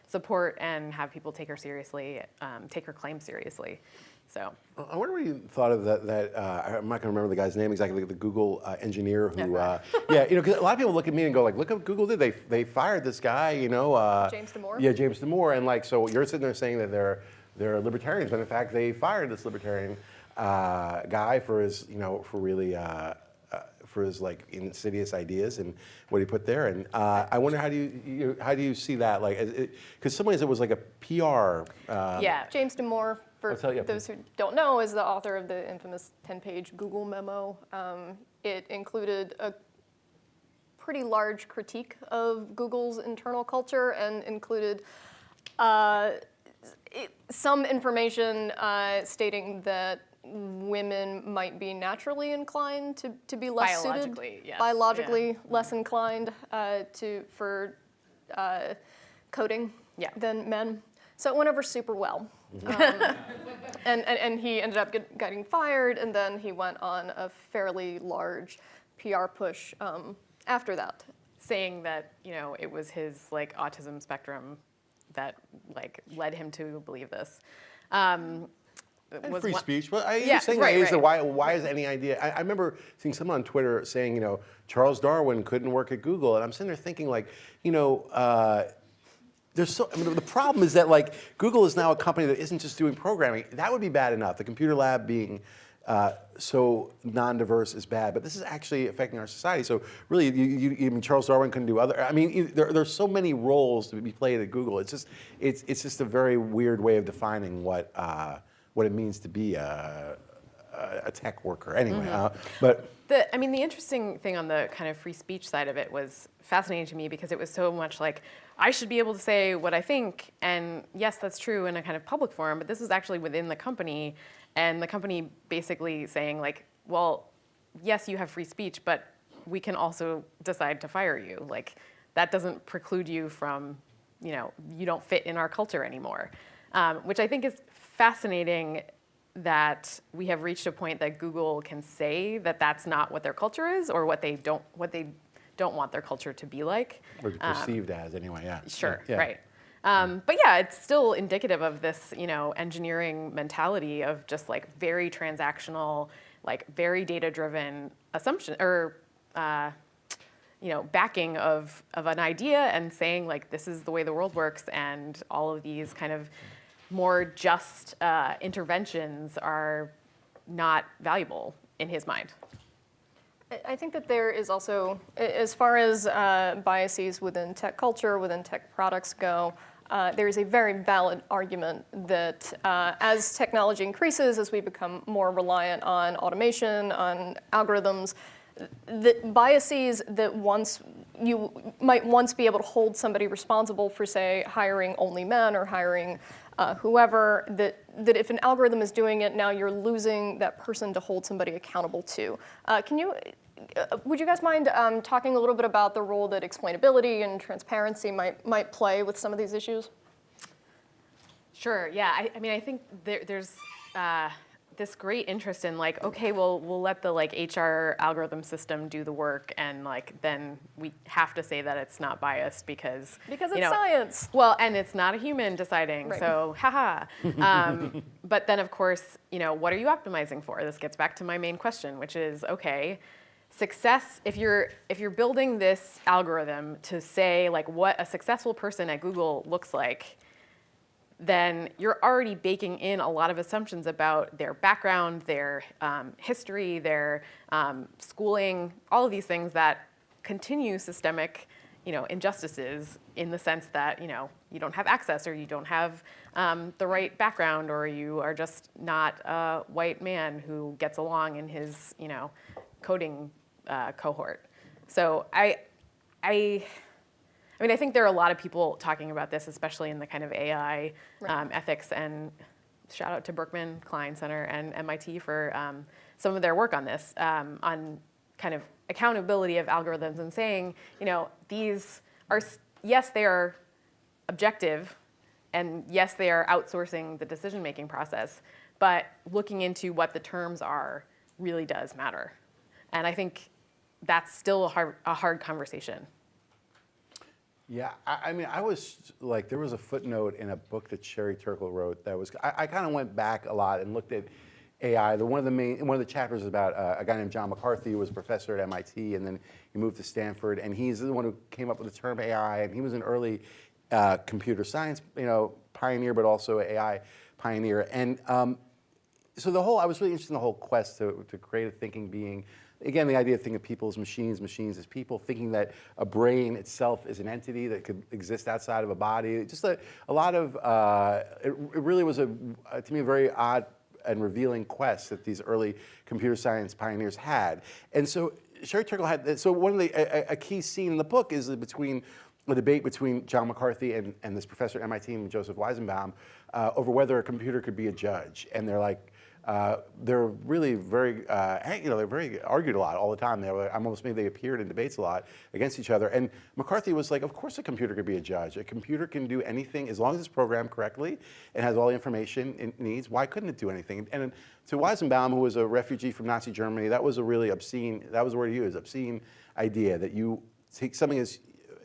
support and have people take her seriously, um, take her claim seriously. So I wonder what you thought of that. That uh, I'm not going to remember the guy's name exactly. The Google uh, engineer who, uh, yeah, you know, because a lot of people look at me and go like, "Look what Google did. They they fired this guy." You know, uh, James Damore? Yeah, James Damore, and like, so you're sitting there saying that they're they're libertarians, but in fact, they fired this libertarian uh, guy for his, you know, for really. For his like insidious ideas and what he put there, and uh, I wonder how do you, you how do you see that like because some ways it was like a PR uh, yeah, James Damore, for tell you. those who don't know, is the author of the infamous 10-page Google memo. Um, it included a pretty large critique of Google's internal culture and included uh, it, some information uh, stating that women might be naturally inclined to, to be less Biologically, suited, yes, biologically less inclined uh, to for uh, coding Yeah. than men. So it went over super well. Um, <laughs> and, and, and he ended up get, getting fired, and then he went on a fairly large PR push um, after that. saying that you know it was his like autism spectrum that like led him to believe this. Um, And was free one- speech. Well, I Yeah, saying right, that is the right. why, why is any idea? I, I remember seeing someone on Twitter saying, you know, Charles Darwin couldn't work at Google, and I'm sitting there thinking, like, you know, uh, there's so. I mean, the problem is that like Google is now a company that isn't just doing programming. That would be bad enough. The computer lab being uh, so non-diverse is bad, but this is actually affecting our society. So really, you, you, even Charles Darwin couldn't do other. I mean, there, there's so many roles to be played at Google. It's just, it's, it's just a very weird way of defining what, uh, what it means to be a, a, tech worker. Anyway, uh, but The, I mean, the interesting thing on the kind of free speech side of it was fascinating to me because it was so much like, I should be able to say what I think, and yes, that's true in a kind of public forum, but this was actually within the company, and the company basically saying like, well, yes, you have free speech, but we can also decide to fire you. Like, that doesn't preclude you from, you know, you don't fit in our culture anymore, um, which I think is fascinating that we have reached a point that Google can say that that's not what their culture is or what they don't what they don't want their culture to be like. or perceived as anyway. Yeah. Sure, Yeah. right. Um, but yeah, it's still indicative of this, you know, engineering mentality of just like very transactional, like very data-driven assumption or, uh, you know, backing of of an idea and saying like this is the way the world works, and all of these kind of more just uh, interventions are not valuable in his mind. I- think that there is also, as far as uh, biases within tech culture, within tech products go, uh, there is a very valid argument that uh, as technology increases, as we become more reliant on automation, on algorithms, that biases that once you might once be able to hold somebody responsible for, say, hiring only men or hiring uh, whoever, that, that if an algorithm is doing it, now you're losing that person to hold somebody accountable to. Uh, Can you, uh, would you guys mind um, talking a little bit about the role that explainability and transparency might, might play with some of these issues? Sure. Yeah. I, I mean, I think there, there's uh, this great interest in like, okay, well, we'll let the like HR algorithm system do the work, and like then we have to say that it's not biased because Because you it's know, science. Well, and it's not a human deciding, Right. so haha. <laughs> Um, but then, of course, you know, what are you optimizing for? This gets back to my main question, which is, okay, success. If you're if you're building this algorithm to say like what a successful person at Google looks like, then you're already baking in a lot of assumptions about their background, their um, history, their um, schooling, all of these things that continue systemic, you know, injustices in the sense that you know you don't have access or you don't have um, the right background or you are just not a white man who gets along in his you know coding uh, cohort. So I, I. I mean, I think there are a lot of people talking about this, especially in the kind of AI Right. um, ethics. And shout out to Berkman Klein Center and MIT for um, some of their work on this, um, on kind of accountability of algorithms and saying, you know, these are yes, they are objective, and yes, they are outsourcing the decision-making process, but looking into what the terms are really does matter. And I think that's still a hard, a hard conversation. Yeah, I, I mean, I was like, there was a footnote in a book that Sherry Turkle wrote that was. I, I kind of went back a lot and looked at AI. The one of the main, one of the chapters is about uh, a guy named John McCarthy who was a professor at MIT, and then he moved to Stanford, and he's the one who came up with the term AI, and he was an early uh, computer science, you know, pioneer, but also AI pioneer, and. Um, so the whole, I was really interested in the whole quest to, to create a thinking being. Again, the idea of thinking of people as machines, machines as people, thinking that a brain itself is an entity that could exist outside of a body. Just a, a lot of, uh, it, it really was a, uh, to me, a very odd and revealing quest that these early computer science pioneers had. And so Sherry Turkle had, so one of the, a, a key scene in the book is between a debate between John McCarthy and, and this professor at MIT, named Joseph Weizenbaum, uh, over whether a computer could be a judge. And they're like, uh, they're really very, uh, you know, they're very argued a lot all the time. They were, I'm almost maybe they appeared in debates a lot against each other. And McCarthy was like, of course a computer could be a judge. A computer can do anything as long as it's programmed correctly and has all the information it needs. Why couldn't it do anything? And to Weizenbaum, who was a refugee from Nazi Germany, that was a really obscene, that was the word he used, obscene idea that you take something as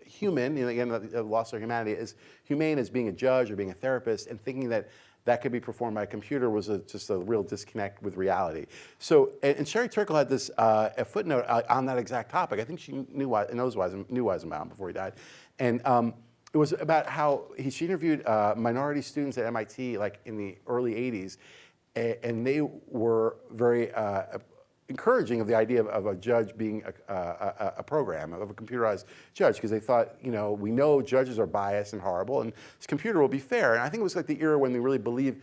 human, you know, again, the loss of humanity, is humane as being a judge or being a therapist and thinking that that could be performed by a computer was a, just a real disconnect with reality. So, and, and Sherry Turkle had this uh, a footnote uh, on that exact topic. I think she knew knows Weisen, knew Weizenbaum before he died, and um, it was about how he, she interviewed uh, minority students at MIT like in the early '80s, a- and they were very uh, encouraging of the idea of, of a judge being a, a, a program, of a computerized judge, because they thought, you know, we know judges are biased and horrible, and this computer will be fair. And I think it was like the era when they really believed,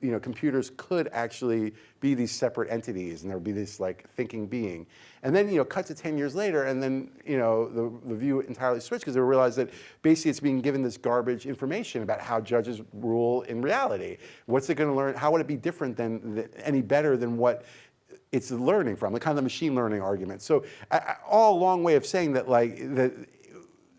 you know, computers could actually be these separate entities, and there would be this like thinking being. And then, you know, cut to 10 years later, and then, you know, the, the view entirely switched because they realized that basically it's being given this garbage information about how judges rule in reality. What's it going to learn? How would it be different than any better than what it's learning from, the kind of the machine learning argument. So I- all long way of saying that like that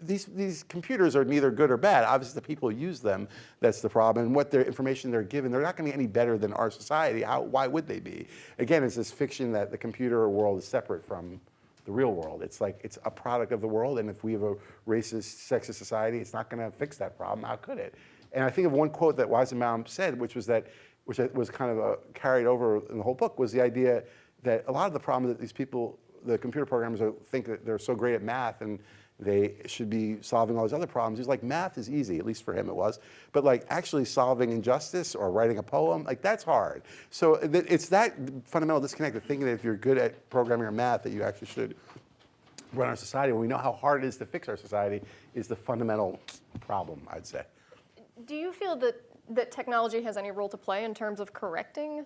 these, these computers are neither good or bad. Obviously the people who use them, that's the problem. And what their information they're given, they're not gonna be any better than our society. How, why would they be? Again, it's this fiction that the computer world is separate from the real world. It's like, it's a product of the world, and if we have a racist, sexist society, it's not gonna fix that problem, how could it? And I think of one quote that Weizenbaum said, which was that, which was kind of uh carried over in the whole book, was the idea that a lot of the problems that these people, the computer programmers are, think that they're so great at math and they should be solving all these other problems. He's like, math is easy, at least for him it was. But like actually solving injustice or writing a poem, like that's hard. So it's that fundamental disconnect of thinking that if you're good at programming or math that you actually should run our society. When we know how hard it is to fix our society is the fundamental problem, I'd say. Do you feel that, that technology has any role to play in terms of correcting,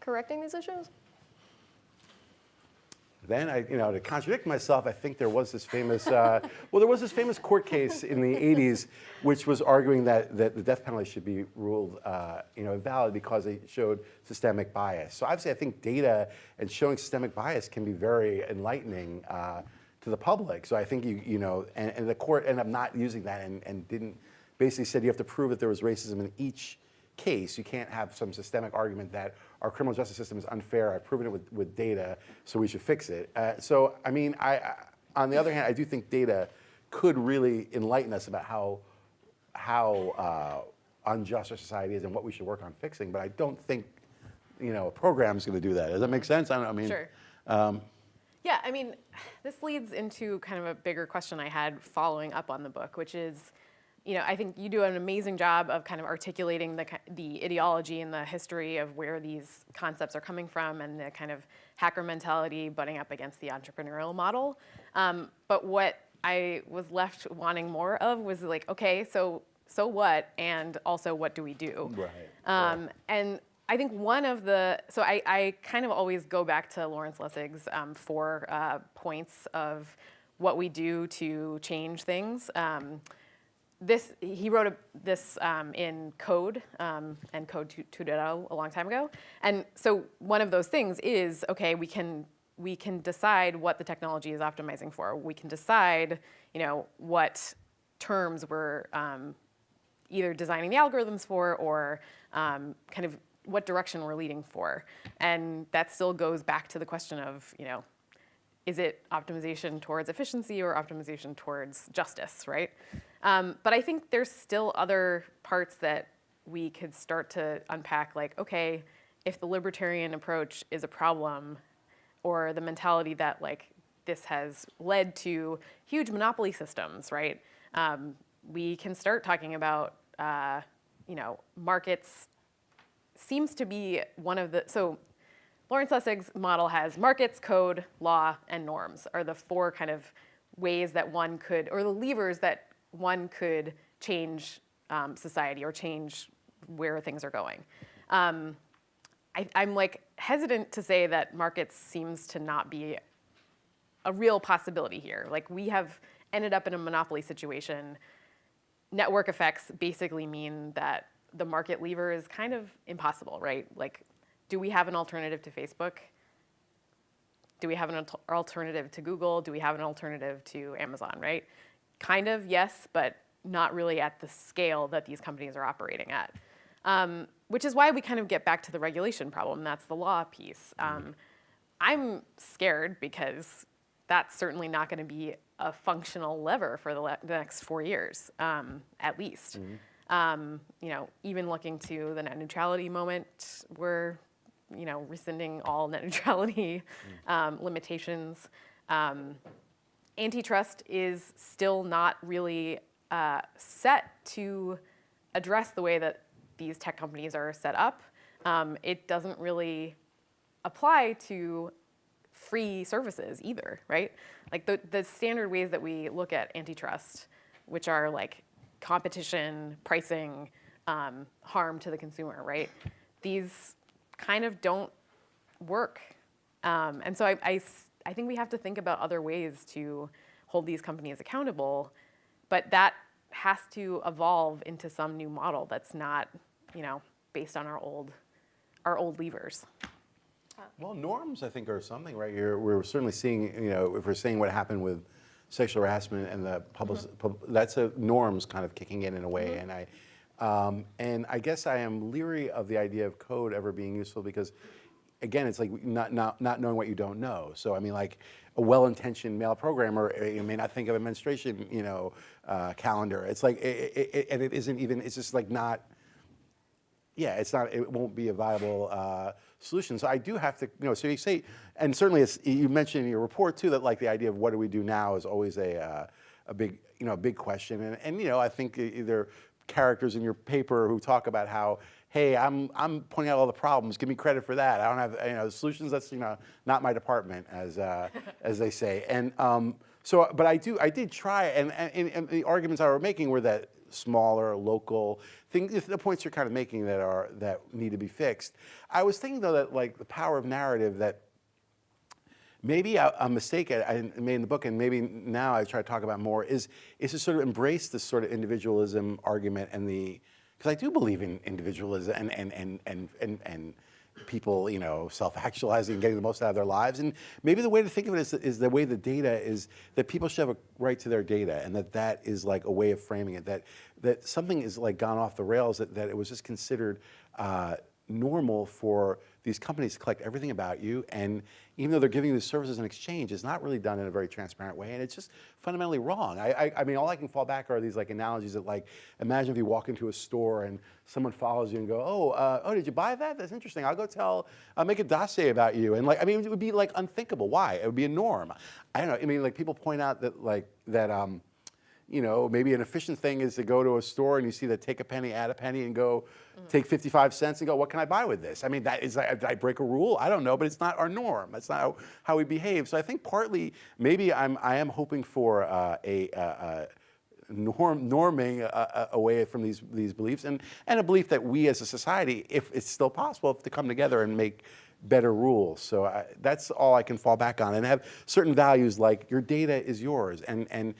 correcting these issues? then I, you know, to contradict myself, I think there was this famous, uh, <laughs> well, there was this famous court case in the 80s, which was arguing that, that the death penalty should be ruled, uh, you know, invalid because it showed systemic bias. So obviously, I think data and showing systemic bias can be very enlightening uh, to the public. So I think you, you know, and, and the court ended up not using that and, and didn't basically said you have to prove that there was racism in each case. You can't have some systemic argument that our criminal justice system is unfair. I've proven it with, with data, so we should fix it. Uh, so, I mean, I, I, on the other hand, I do think data could really enlighten us about how, how uh, unjust our society is and what we should work on fixing. But I don't think, you know, a program's going to do that. Does that make sense? I don't. I mean, Sure. um, Yeah, I mean, this leads into kind of a bigger question I had following up on the book, which is, you know, I think you do an amazing job of kind of articulating the, the ideology and the history of where these concepts are coming from and the kind of hacker mentality butting up against the entrepreneurial model. Um, but what I was left wanting more of was like, okay, so so what, and also what do we do? Right, Um, and I think one of the, so I, I kind of always go back to Lawrence Lessig's um, four uh, points of what we do to change things. Um, this, he wrote a, this um, in Code um, and Code 2 2.0 a long time ago. And so one of those things is, okay, we can, we can decide what the technology is optimizing for. We can decide, you know, what terms we're um, either designing the algorithms for or um, kind of what direction we're leading for. And that still goes back to the question of, you know, is it optimization towards efficiency or optimization towards justice, right? Um, but I think there's still other parts that we could start to unpack, like, okay, if the libertarian approach is a problem, or the mentality that like this has led to huge monopoly systems, right? Um, we can start talking about, uh, you know, markets seems to be one of the, so Lawrence Lessig's model has markets, code, law, and norms are the four kind of ways that one could, or the levers that one could change um, society or change where things are going. Um, I, I'm like hesitant to say that markets seems to not be a real possibility here. Like we have ended up in a monopoly situation. Network effects basically mean that the market lever is kind of impossible, right? Like, do we have an alternative to Facebook? Do we have an alternative to Google? Do we have an alternative to Amazon, right? Kind of, yes, but not really at the scale that these companies are operating at. Um, which is why we kind of get back to the regulation problem. That's the law piece. Um, I'm scared because that's certainly not going to be a functional lever for the, le- the next four years, um, at least. Um, you know, even looking to the net neutrality moment, we're, you know, rescinding all net <laughs> neutrality um, limitations. Um, antitrust is still not really uh, set to address the way that these tech companies are set up. Um, it doesn't really apply to free services either, right? Like the, the standard ways that we look at antitrust, which are like competition, pricing, um, harm to the consumer, right? These kind of don't work. Um, and so I I think we have to think about other ways to hold these companies accountable, but that has to evolve into some new model that's not, you know, based on our old, our old levers. Well, norms, I think, are something, right? You're, we're certainly seeing, you know, if we're seeing what happened with sexual harassment and the public, pub, that's a norms kind of kicking in in a way. And I, um, and I guess I am leery of the idea of code ever being useful because, again, it's like not, not, not knowing what you don't know. So, I mean, like a well-intentioned male programmer uh, you may not think of a menstruation, you know, uh, calendar. It's like, it, it, it, and it isn't even, it's just like not, yeah, it's not, it won't be a viable uh, solution. So I do have to, you know, so you say, and certainly it's, you mentioned in your report too, that like the idea of what do we do now is always a, uh, a big, you know, a big question. And, and, you know, I think e- are characters in your paper who talk about how, hey, I'm, I'm pointing out all the problems, give me credit for that. I don't have, you know, the solutions, that's, you know, not my department, as, uh, as they say. And um, so, but I do, I did try, and, and, and the arguments I were making were that smaller, local things, the points you're kind of making that are that need to be fixed. I was thinking though that like the power of narrative that maybe a, a mistake I, I made in the book, and maybe now I try to talk about more, is is to sort of embrace this sort of individualism argument and the because I do believe in individualism and and and and and, and people, you know, self-actualizing, and getting the most out of their lives. And maybe the way to think of it is, is the way the data is that people should have a right to their data, and that that is like a way of framing it. That that something is like gone off the rails. That that it was just considered. Uh, normal for these companies collect everything about you and even though they're giving you the services in exchange it's not really done in a very transparent way and it's just fundamentally wrong. I, I, I mean all I can fall back are these like analogies that like imagine if you walk into a store and someone follows you and go oh uh, oh did you buy that? That's interesting. I'll go tell I'll make a dossier about you. And like I mean it would be like unthinkable. Why? It would be a norm. I don't know. I mean like people point out that like that um, you know, maybe an efficient thing is to go to a store and you see that take a penny, add a penny, and go take 55 cents and go, what can I buy with this? I mean, that is, did I break a rule? I don't know, but it's not our norm. That's not how, how we behave. So I think partly, maybe I'm, I am hoping for uh, a, uh, norm, norming uh, away from these, these beliefs and, and a belief that we as a society, if it's still possible, have to come together and make better rules. So I, that's all I can fall back on and have certain values like your data is yours and, and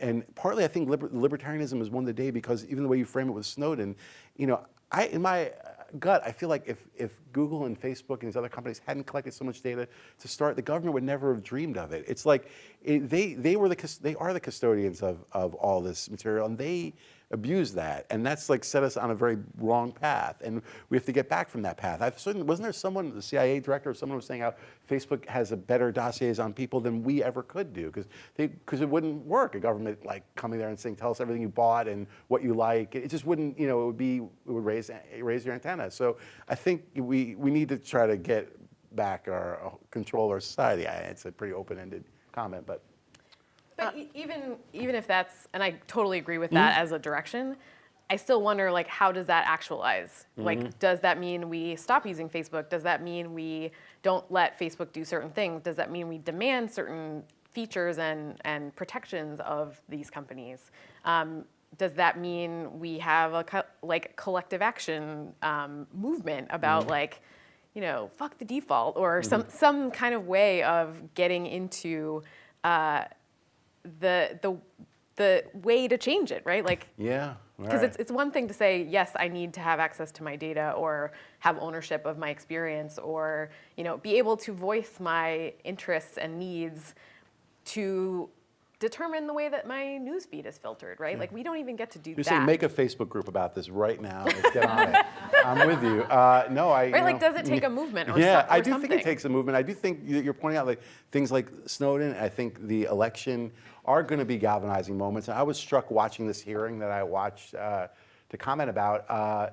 and partly I think liber libertarianism has won the day because even the way you frame it with Snowden, you know, I, in my gut, I feel like if, if Google and Facebook and these other companies hadn't collected so much data to start, the government would never have dreamed of it. It's like it, they, they, were the, they are the custodians of, of all this material and they abuse that. And that's like set us on a very wrong path. And we have to get back from that path. I've certainly, wasn't there someone, the CIA director or someone was saying how Facebook has a better dossiers on people than we ever could do because because it wouldn't work. A government like coming there and saying, tell us everything you bought and what you like. It just wouldn't, you know, it would be, it would raise, raise your antenna. So I think we, we need to try to get back our uh, control our society. I, it's a pretty open-ended comment, but. But e- even even if that's, and I totally agree with that Mm-hmm. as a direction, I still wonder like how does that actualize? Mm-hmm. Like, does that mean we stop using Facebook? Does that mean we don't let Facebook do certain things? Does that mean we demand certain features and and protections of these companies? Um, does that mean we have a co- like collective action um, movement about Mm-hmm. like you know fuck the default or some some kind of way of getting into uh, the the the way to change it, right? Like Yeah. because right. it's it's one thing to say yes, I need to have access to my data or have ownership of my experience or you know be able to voice my interests and needs to determine the way that my news feed is filtered, right? Like we don't even get to do You're that. saying make a Facebook group about this right now. Let's get on it. <laughs> I'm with you. Uh, no, I. you Right, like, know, does it take a movement or yeah, some- or I do think it takes a movement. I do think you- you're pointing out like things like Snowden. I think the election are going to be galvanizing moments. And I was struck watching this hearing that I watched uh, to comment about. Uh,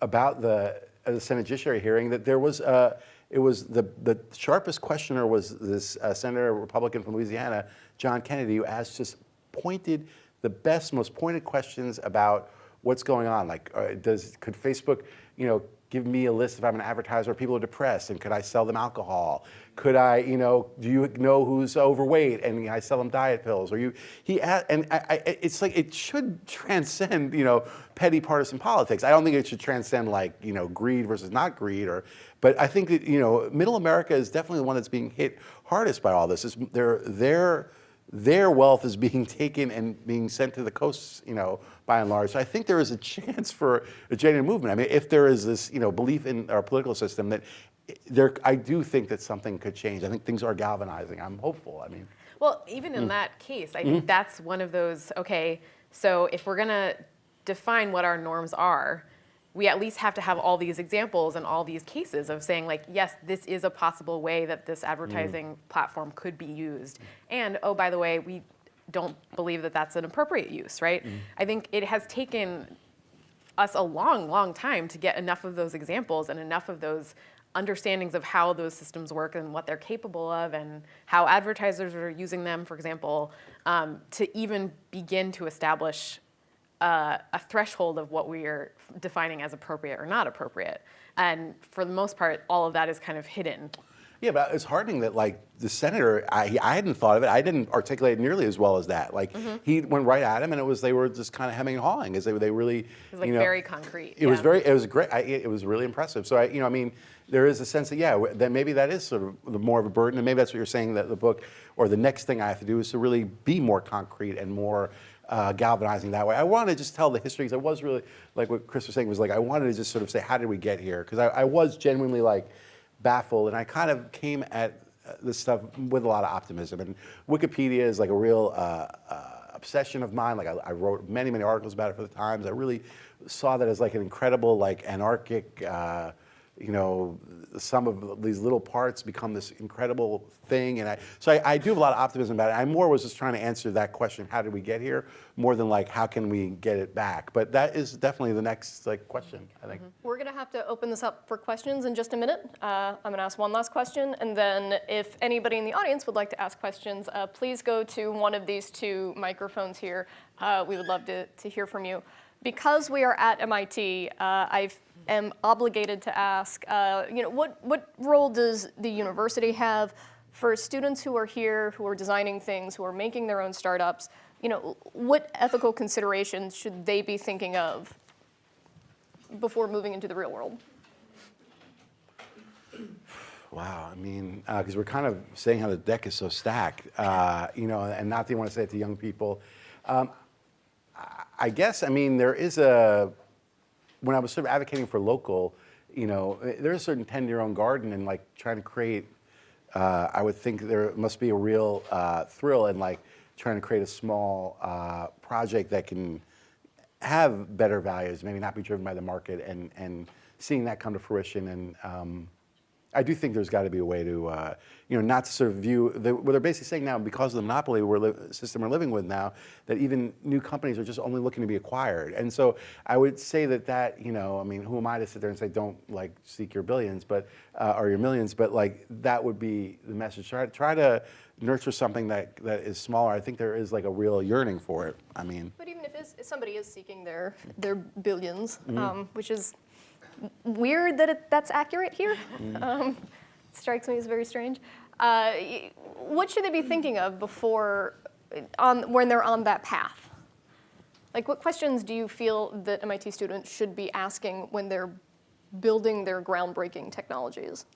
about the, uh, the Senate Judiciary hearing that there was, uh, it was the, the sharpest questioner was this uh, Senator Republican from Louisiana, John Kennedy, who asked just pointed, the best, most pointed questions about what's going on. Like, uh, does, could Facebook, you know, give me a list if I'm an advertiser, people are depressed, and could I sell them alcohol? Could I, you know, do you know who's overweight and I sell them diet pills? Or you, he, and I, I, it's like it should transcend, you know, petty partisan politics. I don't think it should transcend like, you know, greed versus not greed, or, but I think that, you know, Middle America is definitely the one that's being hit hardest by all this. Is their, their, their wealth is being <laughs> taken and being sent to the coasts, you know, by and large. So I think there is a chance <laughs> for a genuine movement. I mean, if there is this, you know, belief in our political system that there, I do think that something could change. I think things are galvanizing. I'm hopeful. I mean, Well, even Mm. in that case, I think that's one of those, okay, so if we're gonna define what our norms are, we at least have to have all these examples and all these cases of saying like, yes, this is a possible way that this advertising platform could be used. And, oh, by the way, we don't believe that that's an appropriate use, right? I think it has taken us a long, long time to get enough of those examples and enough of those understandings of how those systems work and what they're capable of and how advertisers are using them, for example, um, to even begin to establish uh, a threshold of what we are defining as appropriate or not appropriate. And for the most part, all of that is kind of hidden. Yeah, but it's heartening that like the senator, I, I hadn't thought of it. I didn't articulate it nearly as well as that. Like Mm-hmm. he went right at him, and it was they were just kind of hemming and hawing as they they really. It was, like, very concrete, It was very. It was great. I, it was really impressive. So I, you know, I mean, there is a sense that yeah, that maybe that is sort of the more of a burden, and maybe that's what you're saying that the book or the next thing I have to do is to really be more concrete and more. Uh, galvanizing that way. I wanted to just tell the history because I was really like what Chris was saying was like I wanted to just sort of say how did we get here because I, I was genuinely like baffled and I kind of came at uh, this stuff with a lot of optimism and Wikipedia is like a real uh, uh, obsession of mine like I, I wrote many many articles about it for the Times I really saw that as like an incredible like anarchic uh, you know, some of these little parts become this incredible thing. And I, so I, I do have a lot of optimism about it. I more was just trying to answer that question, how did we get here, more than like, how can we get it back? But that is definitely the next like question, I think. We're going to have to open this up for questions in just a minute. Uh, I'm going to ask one last question, and then if anybody in the audience would like to ask questions, uh, please go to one of these two microphones here. Uh, we would love to, to hear from you. Because we are at MIT, uh, I am obligated to ask, uh, you know, what, what role does the university have for students who are here, who are designing things, who are making their own startups? You know, what ethical considerations should they be thinking of before moving into the real world? Wow, I mean, because we're kind of saying how the deck is so stacked, uh, you know, and not that you want to say it to young people. Um, I guess, I mean, there is a, when I was sort of advocating for local, you know, there's a certain tend your own garden and like trying to create, uh, I would think there must be a real uh, thrill in like trying to create a small uh, project that can have better values, maybe not be driven by the market and, and seeing that come to fruition. And um, I do think there's got to be a way to, uh, you know, not to sort of view, the, what they're basically saying now, because of the monopoly we're system we're living with now, that even new companies are just only looking to be acquired. And so I would say that that, you know, I mean, who am I to sit there and say, don't like seek your billions, but, uh, or your millions, but like that would be the message. Try, try to nurture something that, that is smaller. I think there is like a real yearning for it. I mean, But even if, if somebody is seeking their, their 1000000000s Mm-hmm. um, which is weird that it, that's accurate here, <laughs> <laughs> um, strikes me as very strange. Uh, what should they be thinking of before, on, when they're on that path? Like, what questions do you feel that MIT students should be asking when they're building their groundbreaking technologies?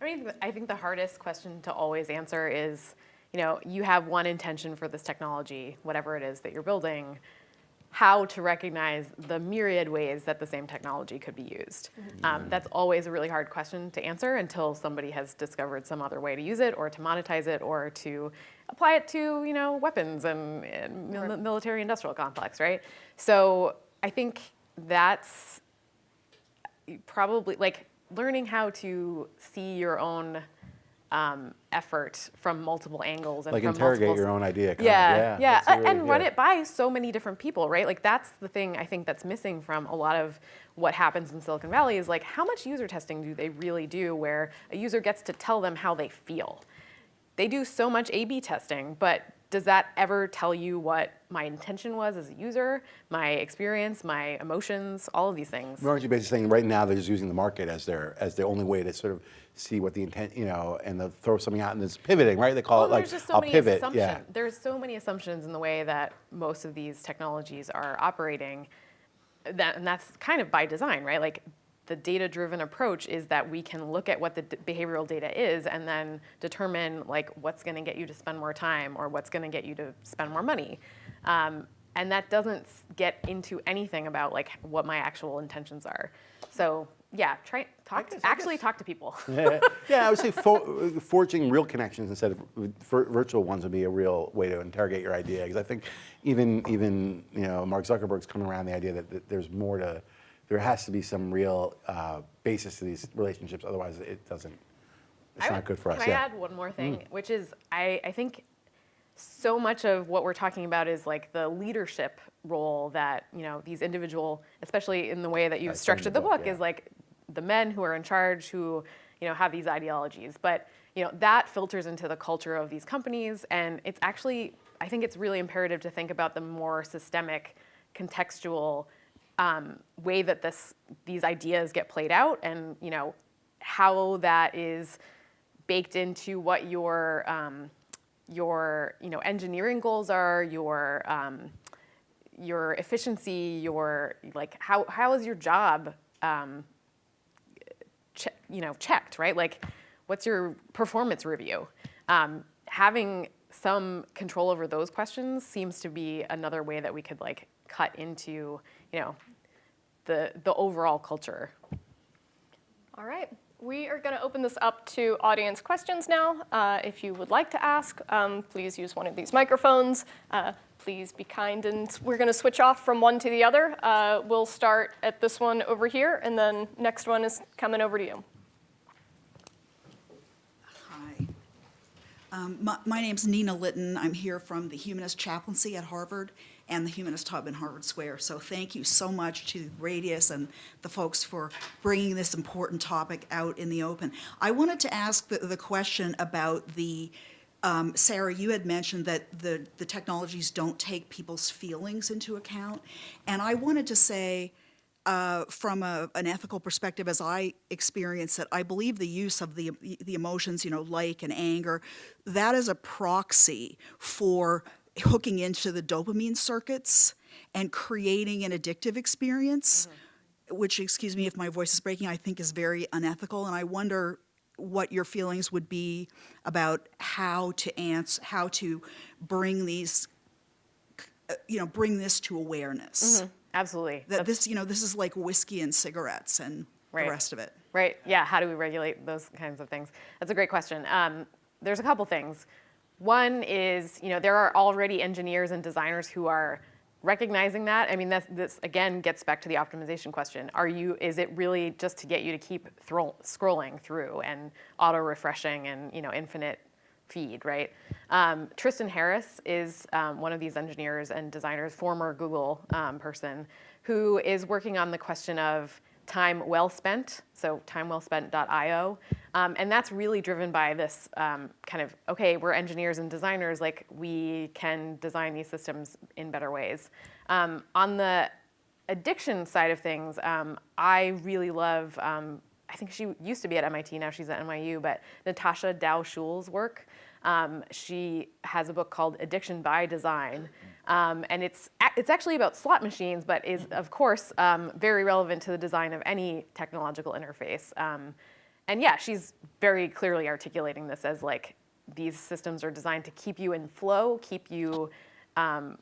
I mean, I think the hardest question to always answer is, you know, you have one intention for this technology, whatever it is that you're building, how to recognize the myriad ways that the same technology could be used. Um, that's always a really hard question to answer until somebody has discovered some other way to use it or to monetize it or to apply it to, you know, weapons and, and mil- military industrial complex, right? So I think that's probably like learning how to see your own um, effort from multiple angles and like from interrogate multiple your own idea. Kind yeah, of. yeah, and, really- and run it by so many different people, right? Like that's the thing I think that's missing from a lot of what happens in Silicon Valley is like how much user testing do they really do where a user gets to tell them how they feel? They do so much A/B testing, but does that ever tell you what my intention was as a user, my experience, my emotions, all of these things? Aren't you basically saying right now they're just using the market as their as the only way to sort of see what the intent, you know, and they'll throw something out and it's pivoting, right? They call Well, it like so I'll many pivot. assumptions. Yeah. There's so many assumptions in the way that most of these technologies are operating. That, and that's kind of by design, right? Like the data-driven approach is that we can look at what the behavioral data is and then determine like what's going to get you to spend more time or what's going to get you to spend more money. Um, and that doesn't get into anything about like what my actual intentions are. So yeah, try talk. guess- I actually, talk to people. <laughs> yeah, yeah, I would say for, forging real connections instead of virtual ones would be a real way to interrogate your idea. Because I think even even you know Mark Zuckerberg's coming around the idea that, that there's more to, there has to be some real uh, basis to these relationships. Otherwise, it doesn't. It's I not would- good for us. Can yeah. Mm. I add one more thing, which is I, I think so much of what we're talking about is like the leadership role that you know these individual, especially in the way that you've structured the the book, book, yeah. is like the men who are in charge who you know have these ideologies, but you know that filters into the culture of these companies, and it's actually I think it's really imperative to think about the more systemic, contextual um, way that this these ideas get played out, and you know how that is baked into what your um, your you know engineering goals are, your um, your efficiency, your like how how is your job um, you know checked, right? Like, what's your performance review? Um, having some control over those questions seems to be another way that we could like cut into you know the the overall culture. All right. We are going to open this up to audience questions now. Uh, if you would like to ask, um, please use one of these microphones. Uh, please be kind, and we're going to switch off from one to the other. Uh, we'll start at this one over here, and then next one is coming over to you. Hi. Um, My my name's Nina Litton. I'm here from the Humanist Chaplaincy at Harvard and the Humanist Hub in Harvard Square. So thank you so much to Radius and the folks for bringing this important topic out in the open. I wanted to ask the the question about the, um, Sarah, you had mentioned that the the technologies don't take people's feelings into account. And I wanted to say, uh, from a, an ethical perspective, as I experience it, I believe the use of the the emotions, you know, like and anger, that is a proxy for hooking into the dopamine circuits and creating an addictive experience, which, excuse me if my voice is breaking, I think is very unethical. And I wonder what your feelings would be about how to answer, how to bring these, uh, you know, bring this to awareness Absolutely. that this, you know, this is like whiskey and cigarettes and Right. the rest of it. Right. Yeah. How do we regulate those kinds of things? That's a great question. Um, there's a couple things. One is, you know, there are already engineers and designers who are recognizing that. I mean, that's, this again gets back to the optimization question. Are you? Is it really just to get you to keep scrolling through and auto refreshing and you know infinite feed, right? Um, Tristan Harris is um, one of these engineers and designers, former Google um, person, who is working on the question of time well spent, so timewellspent.io. Um, and that's really driven by this um, kind of, okay, we're engineers and designers, like we can design these systems in better ways. Um, on the addiction side of things, um, I really love, um, I think she used to be at MIT, now she's at NYU, but Natasha Dow Schüll's work. Um, she has a book called Addiction by Design. Um, and it's, it's actually about slot machines, but is, of course, um, very relevant to the design of any technological interface. Um, and yeah, she's very clearly articulating this as like these systems are designed to keep you in flow, keep you um,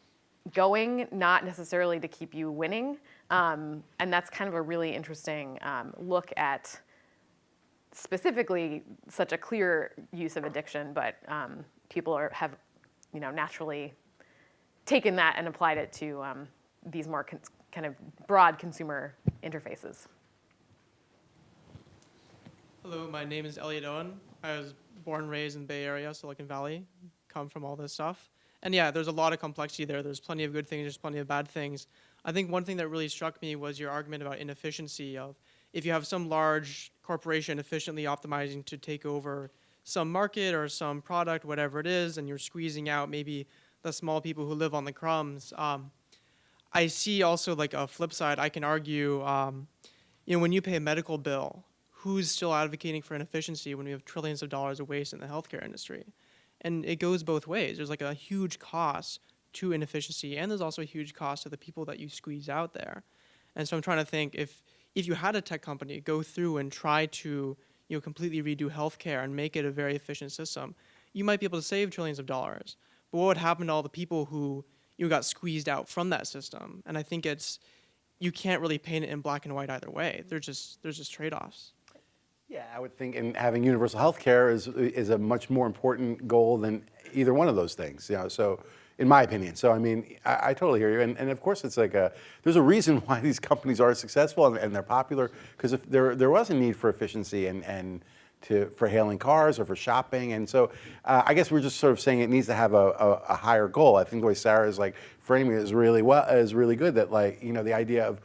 going, not necessarily to keep you winning. Um, and that's kind of a really interesting um, look at specifically such a clear use of addiction, but people are, have, you know, naturally taken that and applied it to um, these more kind of broad consumer interfaces. Hello, my name is Elliot Owen. I was born and raised in Bay Area, Silicon Valley. Come from all this stuff. And yeah, there's a lot of complexity there. There's plenty of good things, there's plenty of bad things. I think one thing that really struck me was your argument about inefficiency of if you have some large corporation efficiently optimizing to take over some market or some product, whatever it is, and you're squeezing out maybe the small people who live on the crumbs. Um, I see also like a flip side. I can argue, um, you know, when you pay a medical bill, who's still advocating for inefficiency when we have trillions of dollars of waste in the healthcare industry? And it goes both ways. There's like a huge cost to inefficiency, and there's also a huge cost to the people that you squeeze out there. And so I'm trying to think if if you had a tech company go through and try to you know completely redo healthcare and make it a very efficient system, you might be able to save trillions of dollars. But what would happen to all the people who you got squeezed out from that system? And I think it's you can't really paint it in black and white either way. There's just there's just trade-offs. Yeah, I would think, and having universal health care is, is a much more important goal than either one of those things, you know, so, in my opinion. So, I mean, I, I totally hear you, and, and of course it's like a, there's a reason <laughs> why these companies are successful and, and they're popular, because if there, there was a need for efficiency and, and to, for hailing cars or for shopping, and so uh, I guess we're just sort of saying it needs to have a, a, a higher goal. I think the way Sarah is like framing it is really well, is really good, that like, you know, the idea of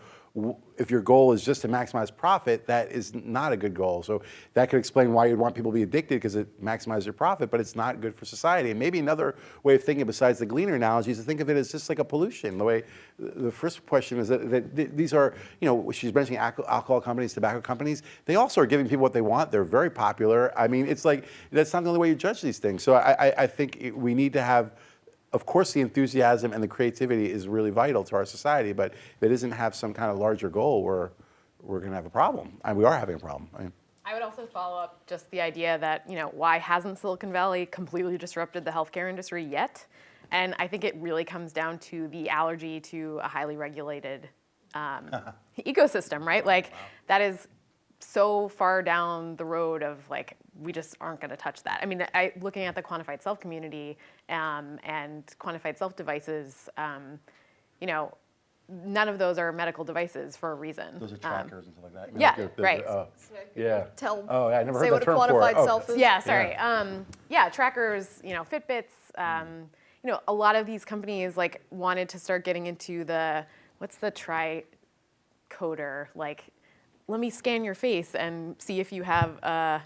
if your goal is just to maximize profit, that is not a good goal. So that could explain why you'd want people to be addicted because it maximizes your profit, but it's not good for society. And maybe another way of thinking besides the gleaner analogy is to think of it as just like a pollution. The way the first question is that, that these are, you know, she's mentioning alcohol companies, tobacco companies. They also are giving people what they want. They're very popular. I mean, it's like that's not the only way you judge these things. So I, I, I think we need to have of course, the enthusiasm and the creativity is really vital to our society, but if it doesn't have some kind of larger goal, we're, we're going to have a problem. And we are having a problem. I mean, I would also follow up just the idea that, you know, why hasn't Silicon Valley completely disrupted the healthcare industry yet? And I think it really comes down to the allergy to a highly regulated um, <laughs> ecosystem, right? Like that is so far down the road of like we just aren't going to touch that. I mean, I, looking at the quantified self community um, and quantified self devices, um, you know, none of those are medical devices for a reason. those are Um, trackers and stuff like that. I mean, yeah, they're- they're- right. oh, yeah. Tell, Oh, yeah, I never say heard what that a term before. quantified Oh. self is. Yeah, sorry. Um, yeah, trackers, you know, Fitbits. Um, you know, a lot of these companies like wanted to start getting into the what's the tri coder like. Let me scan your face and see if you have uh,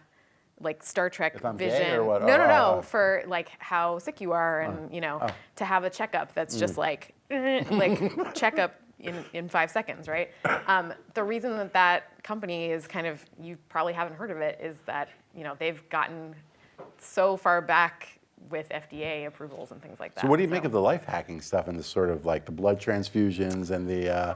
like Star Trek If I'm gay vision. No, no, Oh, no. oh. For like how sick you are, and you know, oh. to have a checkup that's just like like <laughs> checkup in, in five seconds, right? Um, the reason that that company is kind of you probably haven't heard of it is that you know they've gotten so far back with FDA approvals and things like that. So what do you make of the life hacking stuff and the sort of like the blood transfusions and the, uh,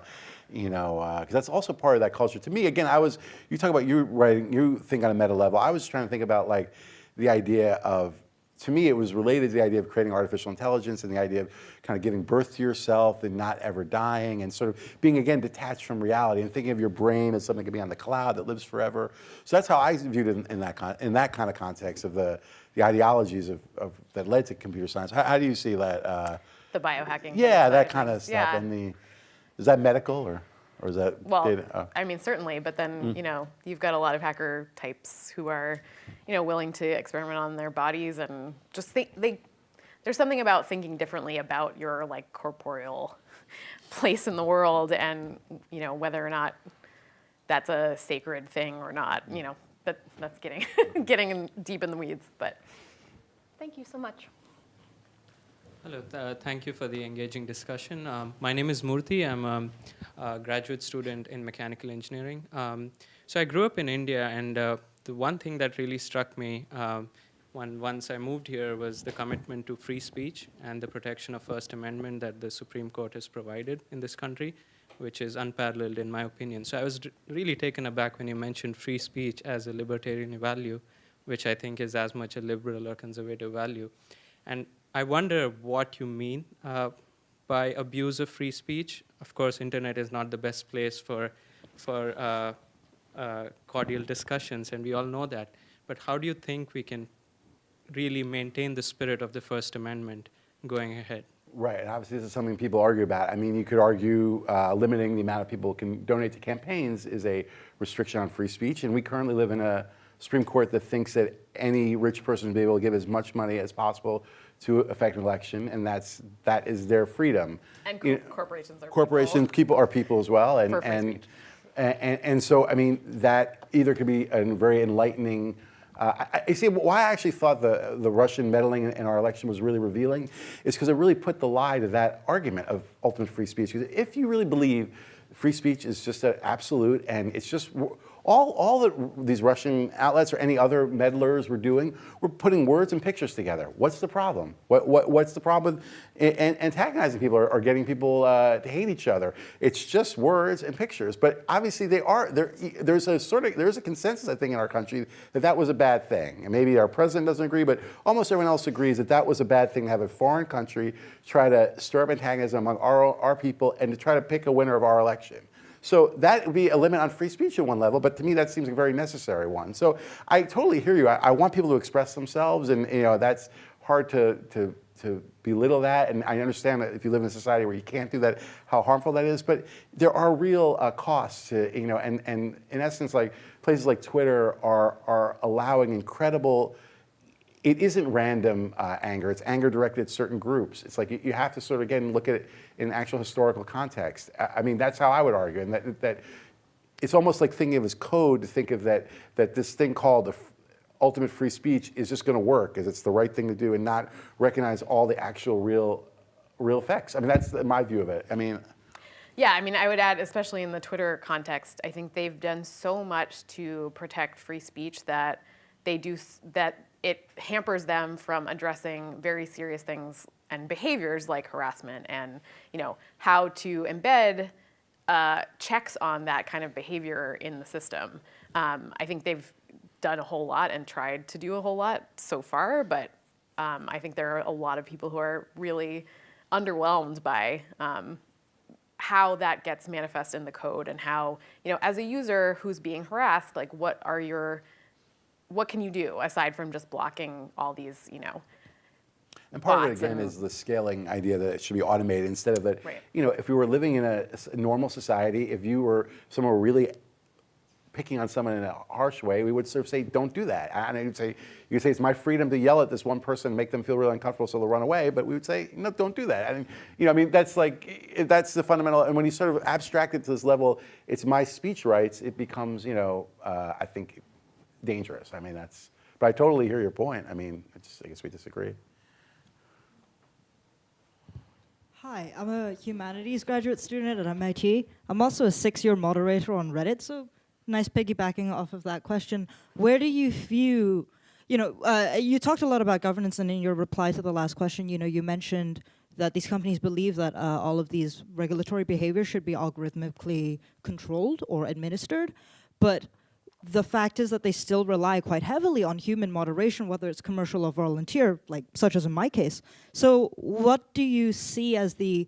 you know, because that's also part of that culture. To me, again, I was, you talk about you writing, you think on a meta level. I was trying to think about like the idea of, to me, it was related to the idea of creating artificial intelligence and the idea of kind of giving birth to yourself and not ever dying and sort of being, again, detached from reality and thinking of your brain as something that can be on the cloud that lives forever. So that's how I viewed it in, in that, con- in that kind of context of the, the ideologies of, of, that led to computer science. How, how do you see that? Uh, the biohacking. yeah, that kind of stuff. Yeah. And the, is that medical or, or is that Well, data? oh. I mean, certainly, but then, Mm. you know, you've got a lot of hacker types who are, you know, willing to experiment on their bodies and just think they, there's something about thinking differently about your like corporeal <laughs> place in the world and, you know, whether or not that's a sacred thing or not, you know, but that's getting, <laughs> getting in, deep in the weeds, but. Thank you so much. Hello, th- uh, thank you for the engaging discussion. Um, my name is Murthy. I'm um, a graduate student in mechanical engineering. Um, so I grew up in India, and uh, the one thing that really struck me um, when once I moved here was the commitment to free speech and the protection of First Amendment that the Supreme Court has provided in this country, which is unparalleled in my opinion. So I was really taken aback when you mentioned free speech as a libertarian value, which I think is as much a liberal or conservative value. And I wonder what you mean uh, by abuse of free speech. Of course, internet is not the best place for for uh, uh, cordial discussions, and we all know that. But how do you think we can really maintain the spirit of the First Amendment going ahead? Right, and obviously this is something people argue about. I mean, you could argue uh, limiting the amount of people who can donate to campaigns is a restriction on free speech, and we currently live in a Supreme Court that thinks that any rich person should be able to give as much money as possible to affect an election, and that's that is their freedom. And You cor- corporations are people. corporations, people are people as well, and and, speech. and and so I mean that either could be a very enlightening. Uh, I, I see why I actually thought the the Russian meddling in our election was really revealing, is because it really put the lie to that argument of ultimate free speech. Because if you really believe free speech is just an absolute and it's just all, all that these Russian outlets or any other meddlers were doing were putting words and pictures together. What's the problem? What, what, what's the problem with a- an- antagonizing people or, or getting people uh, to hate each other? It's just words and pictures. But obviously, they are there. There's a sort of there's a consensus, I think, in our country that that was a bad thing. And maybe our president doesn't agree, but almost everyone else agrees that that was a bad thing to have a foreign country try to stir up antagonism among our, our people and to try to pick a winner of our election. So that would be a limit on free speech at one level, but to me that seems a very necessary one. So I totally hear you. I, I want people to express themselves, and you know that's hard to, to, to belittle that. And I understand that if you live in a society where you can't do that, how harmful that is. But there are real uh, costs to you know, and, and in essence, like places like Twitter are are allowing incredible it isn't random uh, anger. It's anger directed at certain groups. It's like you, you have to sort of again look at it in actual historical context. I, mean, that's how I would argue, and that that it's almost like thinking of as code to think of that that this thing called the ultimate free speech is just going to work, as it's the right thing to do, and not recognize all the actual real real effects. I mean, that's my view of it. I mean. Yeah, I mean, I would add, especially in the Twitter context, I think they've done so much to protect free speech that they do that it hampers them from addressing very serious things and behaviors like harassment and you know how to embed uh, checks on that kind of behavior in the system. Um, I think they've done a whole lot and tried to do a whole lot so far, but um, I think there are a lot of people who are really underwhelmed by um, how that gets manifest in the code and how you know as a user who's being harassed like what are your what can you do aside from just blocking all these you know And part of it again is the scaling idea that it should be automated instead of that. Right. You know, if we were living in a normal society, if you were someone were really picking on someone in a harsh way, we would sort of say, "Don't do that." And you'd say, "You could say it's my freedom to yell at this one person, make them feel really uncomfortable, so they'll run away." But we would say, "No, don't do that." And you know, I mean, that's like that's the fundamental. And when you sort of abstract it to this level, it's my speech rights. It becomes, you know, uh, I think, dangerous. I mean, that's. But I totally hear your point. I mean, it's, I guess we disagree. Hi, I'm a humanities graduate student at MIT. I'm also a six-year moderator on Reddit, so nice piggybacking off of that question. Where do you view, you know, uh, you talked a lot about governance, and in your reply to the last question, you know, you mentioned that these companies believe that uh, all of these regulatory behaviors should be algorithmically controlled or administered, but the fact is that they still rely quite heavily on human moderation, whether it's commercial or volunteer, like such as in my case. So, what do you see as the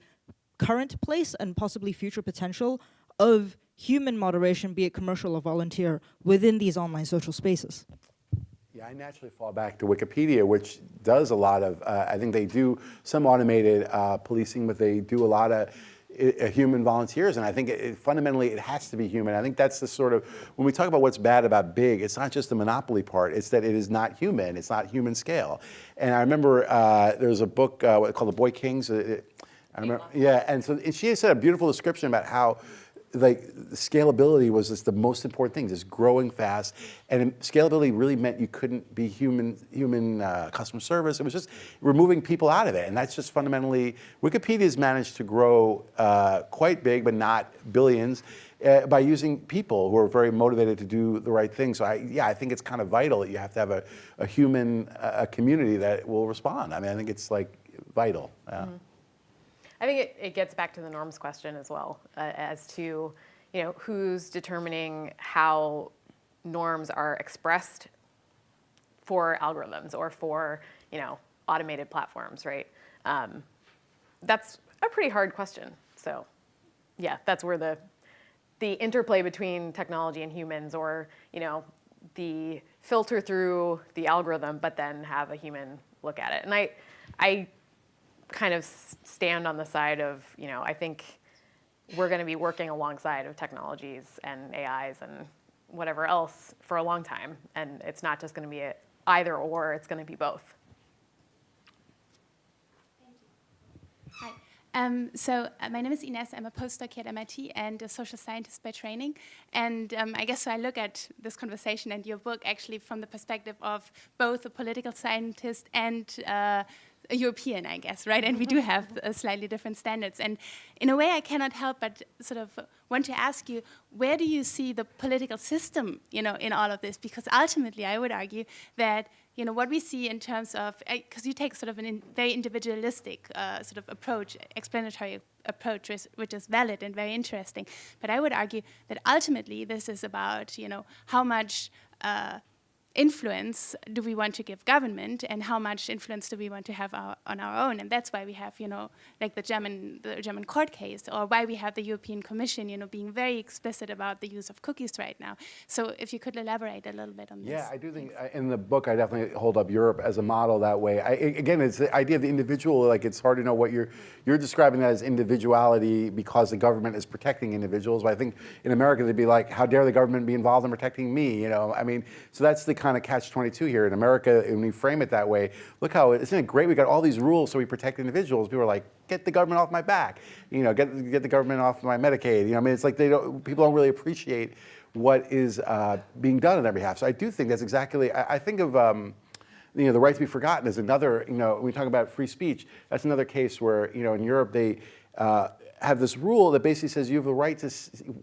current place and possibly future potential of human moderation, be it commercial or volunteer, within these online social spaces? Yeah, I naturally fall back to Wikipedia, which does a lot of, uh, I think they do some automated uh, policing, but they do a lot of human volunteers, and I think it, it, fundamentally it has to be human. I think that's the sort of, when we talk about what's bad about big, it's not just the monopoly part, it's that it is not human, it's not human scale. And I remember uh, there was a book uh, called The Boy Kings. uh, It, I remember, yeah, and so and she said a beautiful description about how like scalability was just the most important thing, just growing fast. And scalability really meant you couldn't be human, human uh, customer service. It was just removing people out of it. And that's just fundamentally, Wikipedia's managed to grow uh, quite big, but not billions, uh, by using people who are very motivated to do the right thing. So I, yeah, I think it's kind of vital that you have to have a, a human, a community that will respond. I mean, I think it's like vital. Yeah. I think it, it gets back to the norms question as well, uh, as to you know who's determining how norms are expressed for algorithms or for you know automated platforms, right? Um, that's a pretty hard question. So, yeah, that's where the the interplay between technology and humans, or you know, the filter through the algorithm, but then have a human look at it. And I, I kind of stand on the side of, you know, I think we're going to be working alongside of technologies and AIs and whatever else for a long time. And it's not just going to be a either or, it's going to be both. Hi. Um, so uh, my name is Ines. I'm a postdoc here at MIT and a social scientist by training. And um, I guess I look at this conversation and your book actually from the perspective of both a political scientist and uh, European, I guess, right? And we do have uh, slightly different standards. And in a way, I cannot help but sort of want to ask you, where do you see the political system, you know, in all of this? Because ultimately, I would argue that you know what we see in terms of because you take sort of a in, very individualistic uh, sort of approach, explanatory approach, which, which is valid and very interesting. But I would argue that ultimately, this is about you know how much. Uh, influence do we want to give government and how much influence do we want to have our, on our own and that's why we have you know like the german the german court case or why we have the european commission you know being very explicit about the use of cookies right now so if you could elaborate a little bit on this Yeah, I do think uh, in the book I definitely hold up Europe as a model that way. I, again, it's the idea of the individual. Like it's hard to know what you're you're describing that as individuality because the government is protecting individuals. But I think in America they'd be like, how dare the government be involved in protecting me? You know, I mean, so that's the kind of catch 22 here in America, and we frame it that way. Look how isn't it great? We got all these rules so we protect individuals. People are like, get the government off my back, you know, get get the government off my Medicaid. You know, I mean, it's like they don't. People don't really appreciate what is uh, being done on their behalf. So I do think that's exactly. I, I think of. Um, you know, the right to be forgotten is another, you know, when we talk about free speech, that's another case where, you know, in Europe they uh, have this rule that basically says you have the right to,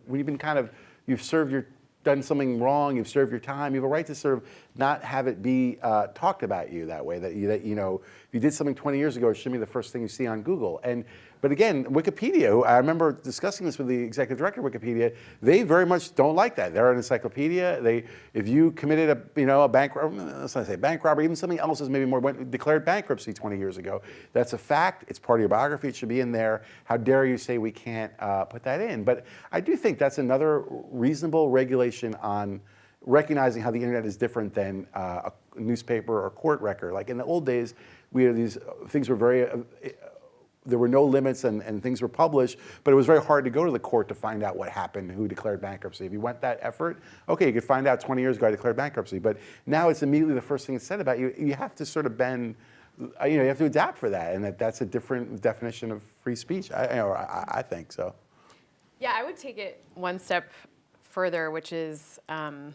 when you've been kind of, you've served your, done something wrong, you've served your time, you have a right to sort of not have it be uh, talked about you that way, that you, that, you know, if you did something 20 years ago, it shouldn't be the first thing you see on Google. And, but again, Wikipedia, I remember discussing this with the executive director of Wikipedia, they very much don't like that. They're an encyclopedia. They, if you committed a, you know, a bank, let's not say bank robbery, even something else is maybe more, went, declared bankruptcy 20 years ago, that's a fact. It's part of your biography. It should be in there. How dare you say we can't uh, put that in? But I do think that's another reasonable regulation on recognizing how the internet is different than uh, a newspaper or court record. Like in the old days, we had these things were very uh, there were no limits and, and things were published, but it was very hard to go to the court to find out what happened, who declared bankruptcy. If you went that effort, okay, you could find out 20 years ago I declared bankruptcy, but now it's immediately the first thing that's said about you. You have to sort of bend, uh, you know, you have to adapt for that, and that, that's a different definition of free speech, I, you know, I, I think so. Yeah, I would take it one step further, which is um,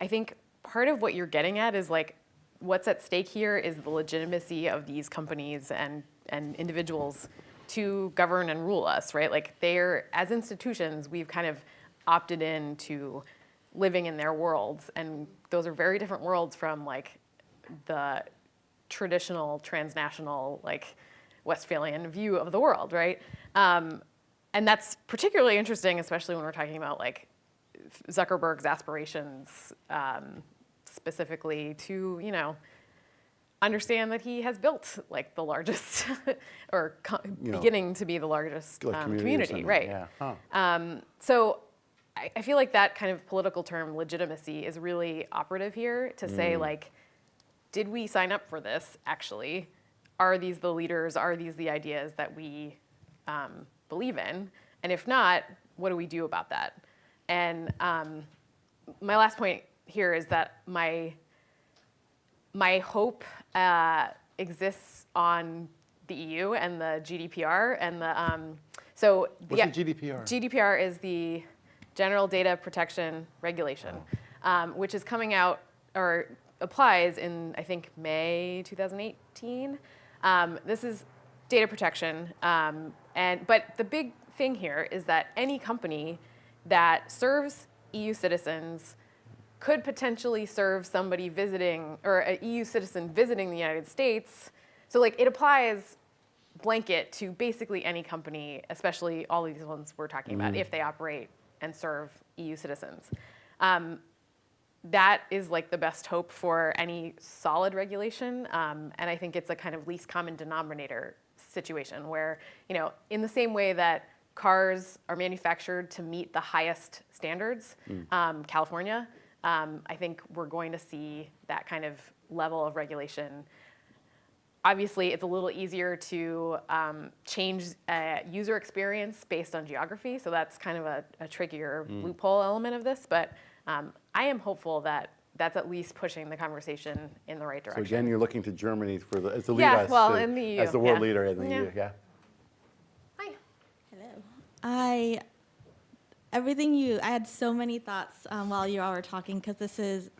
I think part of what you're getting at is like what's at stake here is the legitimacy of these companies and, and individuals to govern and rule us, right? Like they're, as institutions, we've kind of opted in to living in their worlds. And those are very different worlds from like the traditional transnational, like Westphalian view of the world, right? Um, and that's particularly interesting, especially when we're talking about like Zuckerberg's aspirations um, specifically to, you know, understand that he has built like the largest <laughs> or co- You know, beginning to be the largest Like um, community community, right? Yeah. Huh. Um, so I, I feel like that kind of political term legitimacy is really operative here to Mm. say like, did we sign up for this actually? Are these the leaders? Are these the ideas that we um, believe in? And if not, what do we do about that? And um, my last point here is that my my hope uh, exists on the EU and the GDPR and the um, so What's the GDPR? GDPR is the General Data Protection Regulation, um, which is coming out or applies in I think May 2018. Um, this is data protection, um, and but the big thing here is that any company that serves EU citizens could potentially serve somebody visiting or a EU citizen visiting the United States. So like it applies blanket to basically any company, especially all these ones we're talking about, if they operate and serve EU citizens. Um, that is like the best hope for any solid regulation, um, and I think it's a kind of least common denominator situation where, you know, in the same way that cars are manufactured to meet the highest standards, um, California, um, I think we're going to see that kind of level of regulation Obviously, it's a little easier to um, change uh, user experience based on geography, so that's kind of a, a trickier loophole element of this. But um, I am hopeful that that's at least pushing the conversation in the right direction. So direction. again, you're looking to Germany for the, as the lead Yeah, us well, to- in the EU, as the world yeah. leader in the Yeah. EU, yeah. Hi. Hello. I everything you I had so many thoughts um, while you all were talking because this is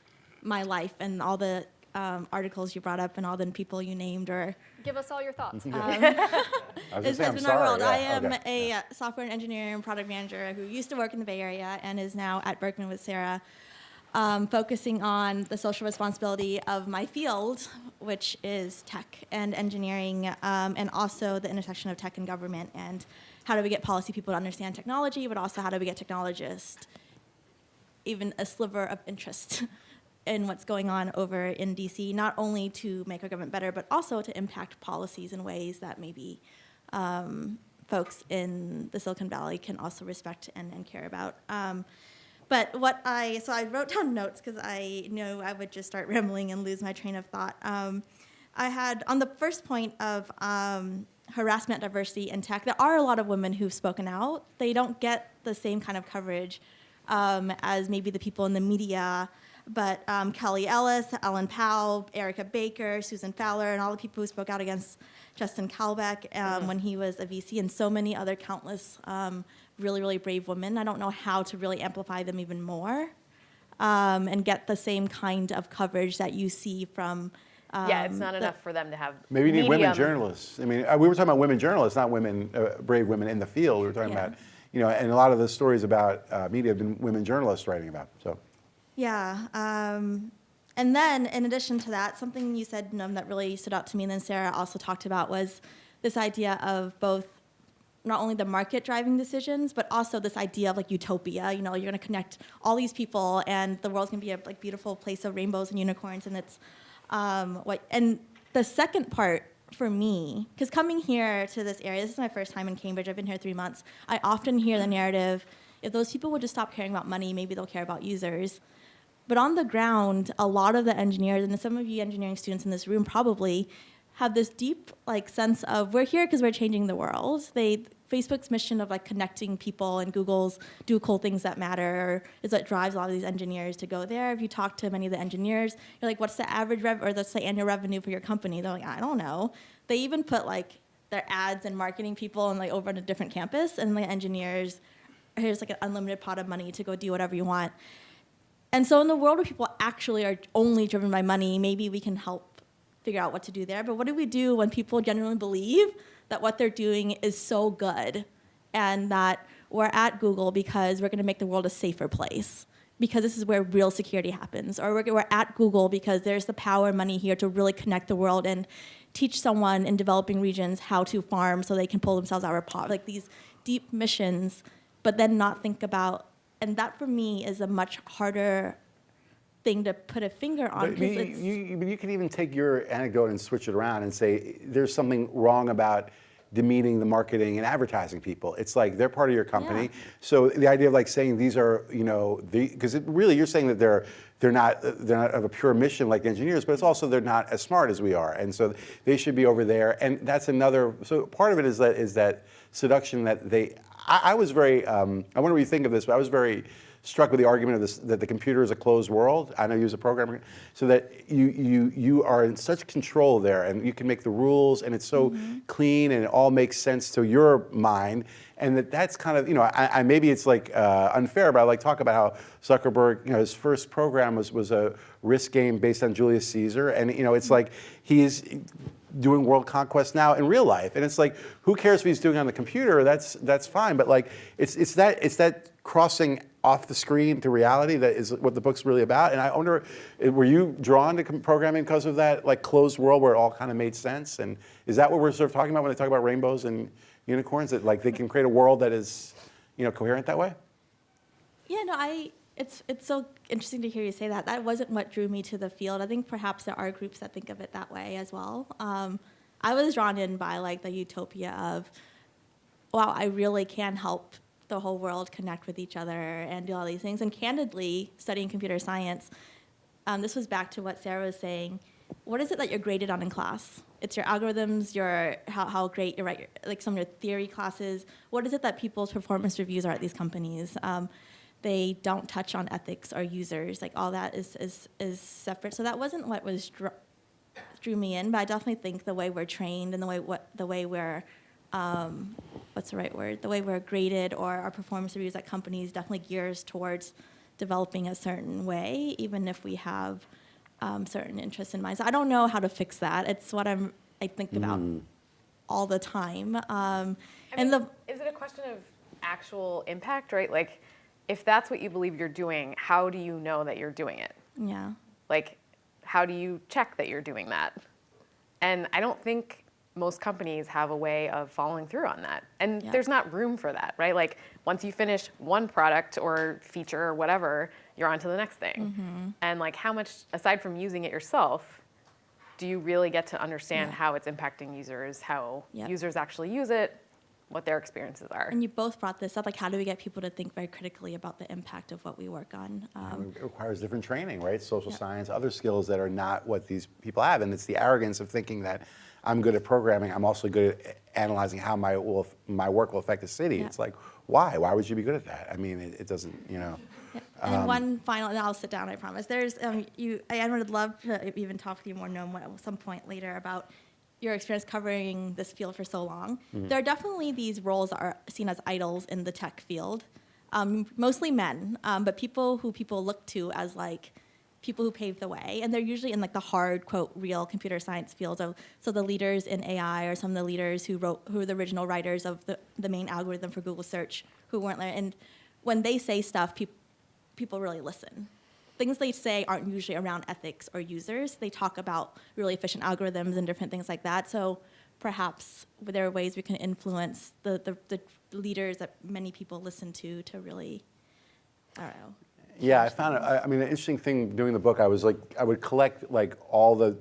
my life and all the um, articles you brought up and all the people you named or Give us all your thoughts. <laughs> I was gonna <laughs> say, I'm been sorry. our world. yeah, I am okay. a uh, software engineer and product manager who used to work in the Bay Area and is now at Berkman with Sarah, um, focusing on the social responsibility of my field, which is tech and engineering, um, and also the intersection of tech and government, and how do we get policy people to understand technology, but also how do we get technologists even a sliver of interest <laughs> in what's going on over in DC, not only to make our government better, but also to impact policies in ways that maybe um, folks in the Silicon Valley can also respect and, and care about. Um, but what I, so I wrote down notes because I knew I would just start <laughs> rambling and lose my train of thought. Um, I had, on the first point of um, harassment, diversity, and tech, there are a lot of women who've spoken out. They don't get the same kind of coverage um, as maybe the people in the media. But um, Kelly Ellis, Ellen Pao, Erica Baker, Susan Fowler, and all the people who spoke out against Justin Caldbeck um, when he was a VC, and so many other countless um, really, really brave women. I don't know how to really amplify them even more um, and get the same kind of coverage that you see from. Um, yeah, it's not enough for them to have. Maybe you need women journalists. I mean, uh, we were talking about women journalists, not women, uh, brave women in the field. We were talking Yeah. about, you know, and a lot of the stories about uh, media have been women journalists writing about. So, Yeah. Um, and then, in addition to that, something you said um, that really stood out to me, and then Sarah also talked about, was this idea of both not only the market driving decisions, but also this idea of like utopia. You know, you're going to connect all these people, and the world's going to be a like beautiful place of rainbows and unicorns, and it's um, what. And the second part for me, because coming here to this area, this is my first time in Cambridge. I've been here three months. I often hear the narrative: if those people would just stop caring about money, maybe they'll care about users. But on the ground, a lot of the engineers, and some of you engineering students in this room probably, have this deep like sense of we're here because we're changing the world. They Facebook's mission of like connecting people and Google's do cool things that matter is what drives a lot of these engineers to go there. If you talk to many of the engineers, you're like, what's the average rev or that's the annual revenue for your company? They're like, I don't know. They even put like their ads and marketing people and like over on a different campus and the engineers, here's like an unlimited pot of money to go do whatever you want. And so, in the world where people actually are only driven by money, maybe we can help figure out what to do there. But what do we do when people genuinely believe that what they're doing is so good and that we're at Google because we're going to make the world a safer place? Because this is where real security happens. Or we're, we're at Google because there's the power and money here to really connect the world and teach someone in developing regions how to farm so they can pull themselves out of poverty. Like these deep missions, but then not think about, and that for me is a much harder thing to put a finger on but you, you, you, can even take your anecdote and switch it around and say there's something wrong about demeaning the marketing and advertising people. It's like they're part of your company. Yeah. So the idea of like saying these are, you know, because really you're saying that they're they're not they're not of a pure mission like engineers, but it's also they're not as smart as we are, and so they should be over there. And that's another. So part of it is that is that seduction that they. I, I was very. Um, I wonder what you think of this, but I was very struck with the argument of this that the computer is a closed world. I know you as a programmer, so that you you you are in such control there, and you can make the rules, and it's so clean, and it all makes sense to your mind, and that that's kind of you know I, I maybe it's like uh, unfair, but I like talk about how Zuckerberg, you know, his first program was was a risk game based on Julius Caesar, and you know it's like he's doing world conquest now in real life, and it's like who cares if he's doing it on the computer? That's that's fine, but like it's it's that it's that crossing off the screen to reality that is what the book's really about. And I wonder, eh, were you drawn to programming because of that like closed world where it all kind of made sense? And is that what we're sort of talking about when they talk about rainbows and unicorns? That like they can create a world that is, you know, coherent that way? Yeah, no, I. It's it's so interesting to hear you say that. That wasn't what drew me to the field. I think perhaps there are groups that think of it that way as well. Um, I was drawn in by like the utopia of, wow, I really can help the whole world connect with each other and do all these things. And candidly, studying computer science, um, this was back to what Sarah was saying. What is it that you're graded on in class? It's your algorithms, your how, how great you write, like some of your theory classes. What is it that people's performance reviews are at these companies? Um, they don't touch on ethics or users. Like all that is is is separate. So that wasn't what was drew me in. But I definitely think the way we're trained and the way what the way we're um, what's the right word? The way we're graded or our performance reviews at companies definitely gears towards developing a certain way, even if we have um, certain interests in mind. So I don't know how to fix that. It's what I'm I think about all the time. Um, I and mean, the is it a question of actual impact, right? Like, if that's what you believe you're doing, how do you know that you're doing it? yeah. Like, how do you check that you're doing that? And I don't think most companies have a way of following through on that. And Yeah. there's not room for that, right? Like, once you finish one product or feature or whatever, you're on to the next thing. Mm-hmm. And, like, how much, aside from using it yourself, do you really get to understand Yeah. how it's impacting users, how Yep. users actually use it, what their experiences are. And you both brought this up, like how do we get people to think very critically about the impact of what we work on? Um, It requires different training, right? Social Yeah. science, other skills that are not what these people have. And it's the arrogance of thinking that I'm good at programming, I'm also good at analyzing how my, will, my work will affect the city. Yeah. It's like, why? Why would you be good at that? I mean, it, it doesn't, you know. Yeah. And one final, and I'll sit down, I promise. There's, um, you, I I would love to even talk to you more, Noam, at some point later about your experience covering this field for so long. There are definitely these roles that are seen as idols in the tech field, um, mostly men, um, but people who people look to as like people who paved the way, and they're usually in like the hard quote real computer science fields. Of so the leaders in AI are some of the leaders who wrote who are the original writers of the the main algorithm for Google search who weren't there, and when they say stuff, people people really listen. Things they say aren't usually around ethics or users. They talk about really efficient algorithms and different things like that. So perhaps there are ways we can influence the, the, the leaders that many people listen to to really, I don't know. Yeah, I found it. I, mean, the interesting thing doing the book, I was like, I would collect like all the,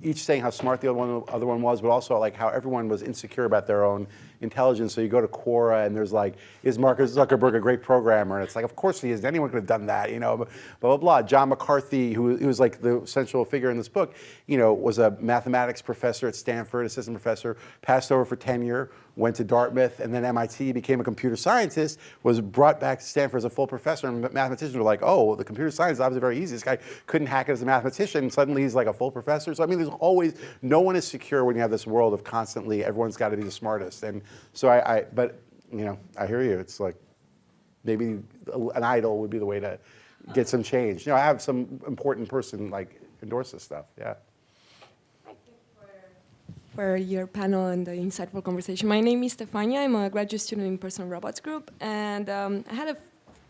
each saying how smart the other one, other one was, but also like how everyone was insecure about their own intelligence. So you go to Quora and there's like, is Mark Zuckerberg a great programmer? And it's like, of course he is. Anyone could have done that, you know, blah, blah, blah. John McCarthy, who, who was like the central figure in this book, you know, was a mathematics professor at Stanford, assistant professor, passed over for tenure, went to Dartmouth, and then MIT, became a computer scientist, was brought back to Stanford as a full professor, and mathematicians were like, oh, the computer science is obviously very easy. This guy couldn't hack it as a mathematician, suddenly he's like a full professor. So I mean, there's always, no one is secure when you have this world of constantly, everyone's got to be the smartest. And so I, I, but, you know, I hear you. It's like, maybe an idol would be the way to get some change. You know, I have some important person like endorse this stuff, yeah. For your panel and the insightful conversation. My name is Stefania. I'm a graduate student in Personal Robots Group, and um, I had a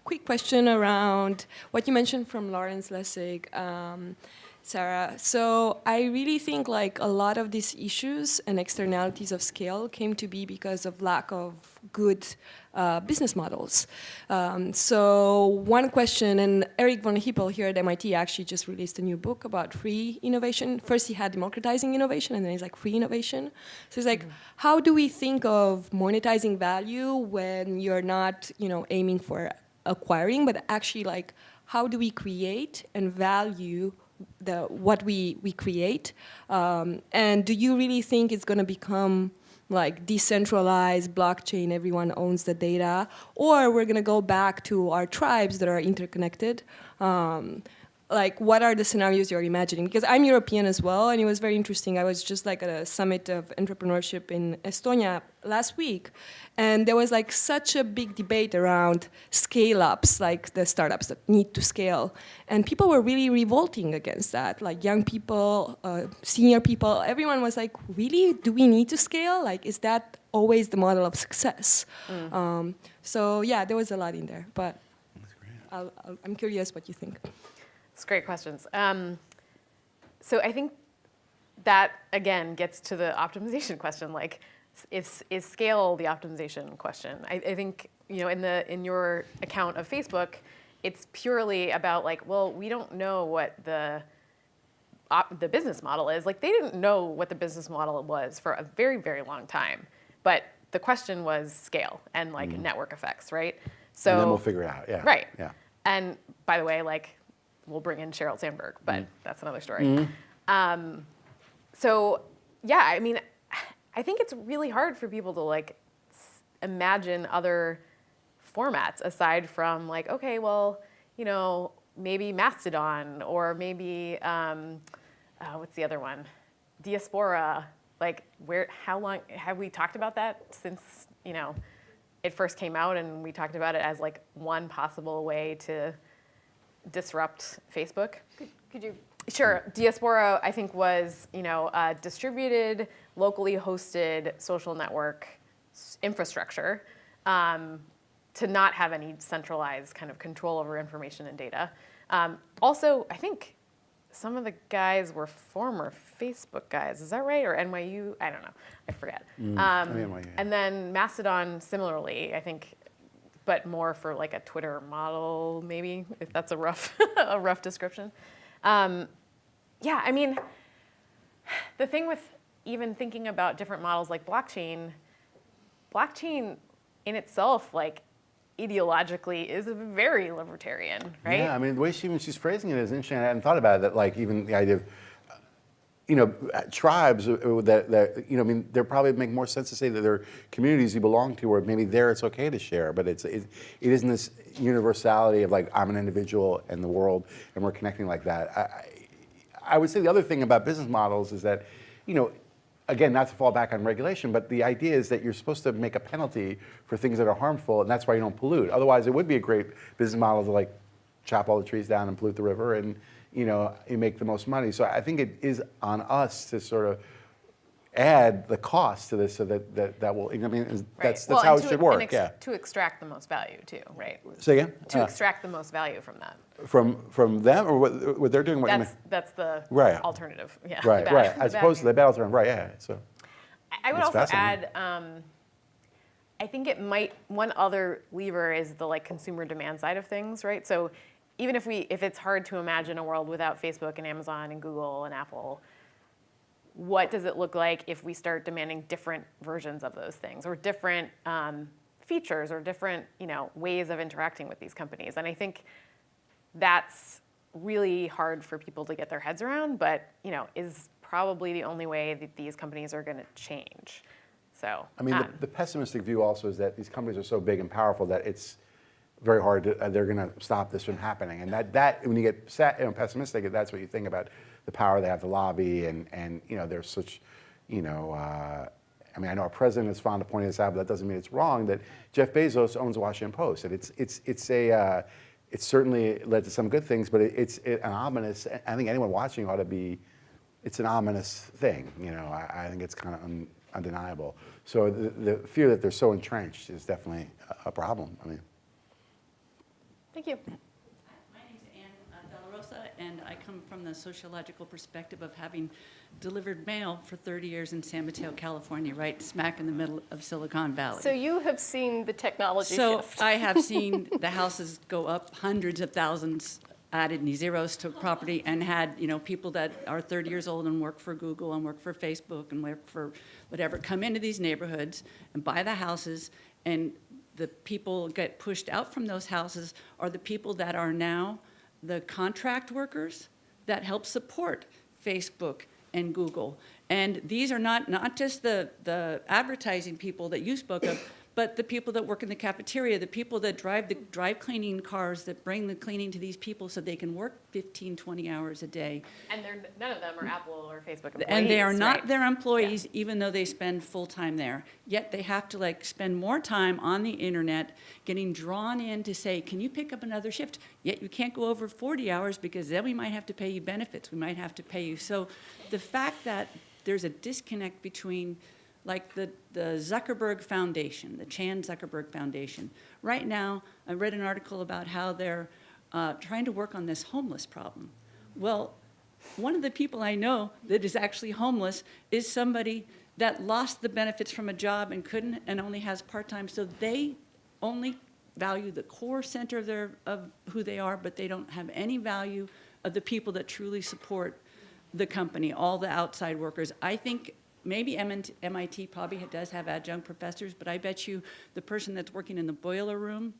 quick question around what you mentioned from Lawrence Lessig, um, Sarah. So I really think like a lot of these issues and externalities of scale came to be because of lack of good uh, business models. Um, so one question, and Eric von Hippel here at MIT actually just released a new book about free innovation. First he had democratizing innovation, and then he's like free innovation. So it's like, how do we think of monetizing value when you're not, you know, aiming for acquiring, but actually like, how do we create and value the what we we create? Um, and do you really think it's going to become like decentralized blockchain, everyone owns the data, or we're gonna go back to our tribes that are interconnected. Um, like what are the scenarios you're imagining? Because I'm European as well, and it was very interesting. I was just like at a summit of entrepreneurship in Estonia last week, and there was like such a big debate around scale ups, like the startups that need to scale. And people were really revolting against that. Like young people, uh, senior people, everyone was like, really? Do we need to scale? Like, is that always the model of success? Um, so yeah, there was a lot in there, but I'll, I'll, I'm curious what you think. It's great questions. Um, so I think that again gets to the optimization <laughs> question. Like, is is scale the optimization question? I, I think you know in the in your account of Facebook, it's purely about like, well, we don't know what the op, the business model is. Like, they didn't know what the business model was for a very very long time, but the question was scale and like network effects, right? So and then we'll figure it out, yeah. Right. Yeah. And by the way, like, we'll bring in Sheryl Sandberg, but that's another story. Um, so, yeah, I mean, I think it's really hard for people to like imagine other formats aside from like, okay, well, you know, maybe Mastodon or maybe um, uh, what's the other one, Diaspora. Like, where? How long have we talked about that since you know it first came out, and we talked about it as like one possible way to disrupt Facebook. Could you Sure. Diaspora, I think, was you know a distributed, locally hosted social network infrastructure um, to not have any centralized kind of control over information and data. Um, also, I think some of the guys were former Facebook guys. Is that right? Or NYU? I don't know. I forget. Um, NYU, yeah. And then Mastodon, similarly, I think, but more for like a Twitter model, maybe if that's a rough <laughs> a rough description. Um, yeah, I mean, the thing with even thinking about different models like blockchain, blockchain in itself, like ideologically, is very libertarian, right? Yeah, I mean, the way she, even she's phrasing it is interesting. I hadn't thought about it, that like even the idea of, you know, tribes uh, uh, that, that, you know, I mean, they're probably make more sense to say that they're communities you belong to, or maybe there it's okay to share, but it's, it, it isn't this universality of like, I'm an individual in the world and we're connecting like that. I, I I would say the other thing about business models is that, you know, again, not to fall back on regulation, but the idea is that you're supposed to make a penalty for things that are harmful, and that's why you don't pollute. Otherwise, it would be a great business model to like chop all the trees down and pollute the river, and you know, you make the most money. So I think it is on us to sort of add the cost to this, so that that, that will. I mean, that's that's Well, how it to- should work. Yeah. To extract the most value too, right? Say again. To Uh, extract the most value from that. from from them or what, what they're doing. What That's, that's the Right. alternative, yeah. Right, bad- right. As opposed to the battle term, right? Yeah. So. I- I would also add, um, I think it might, one other lever is the like consumer demand side of things, right? So even if we, if it's hard to imagine a world without Facebook and Amazon and Google and Apple, what does it look like if we start demanding different versions of those things or different um, features or different, you know, ways of interacting with these companies? And I think that's really hard for people to get their heads around, but you know, is probably the only way that these companies are going to change. So, I mean, um, the, the pessimistic view also is that these companies are so big and powerful that it's very hard to, uh, they're going to stop this from happening. And that, that when you get sad, you know, pessimistic, that's what you think about the power they have to lobby and, and you know, there's such, you know, uh, I mean, I know our president is fond of pointing this out, but that doesn't mean it's wrong that Jeff Bezos owns the Washington Post. And it's, it's, it's a, uh, it's certainly led to some good things, but it, it's it, an ominous, I think anyone watching ought to be, it's an ominous thing, you know, I, I think it's kind of un, undeniable. So the, the fear that they're so entrenched is definitely a, a problem, I mean. Thank you. My name's Ann uh, Della Rosa, and I come from the sociological perspective of having delivered mail for 30 years in San Mateo, California, right smack in the middle of Silicon Valley. So you have seen the technology So shift. I have <laughs> seen the houses go up hundreds of thousands, added any zeros to property, and had, you know, people that are 30 years old and work for Google and work for Facebook and work for whatever, come into these neighborhoods and buy the houses, and the people get pushed out from those houses are the people that are now the contract workers that help support Facebook and Google. And these are not, not just the, the advertising people that you spoke of, but the people that work in the cafeteria, the people that drive the drive cleaning cars that bring the cleaning to these people so they can work 15, 20 hours a day. and they're, none of them are Apple or Facebook employees, And they are not right? their employees, even though they spend full time there. Yet they have to like spend more time on the internet, getting drawn in to say, can you pick up another shift? Yet you can't go over 40 hours because then we might have to pay you benefits, we might have to pay you. So the fact that there's a disconnect between like the, the Zuckerberg Foundation, the Chan Zuckerberg Foundation. Right now, I read an article about how they're uh, trying to work on this homeless problem. Well, one of the people I know that is actually homeless is somebody that lost the benefits from a job and couldn't, and only has part-time, so they only value the core center of their, of who they are, but they don't have any value of the people that truly support the company, all the outside workers. I think maybe MIT probably does have adjunct professors, but I bet you the person that's working in the boiler room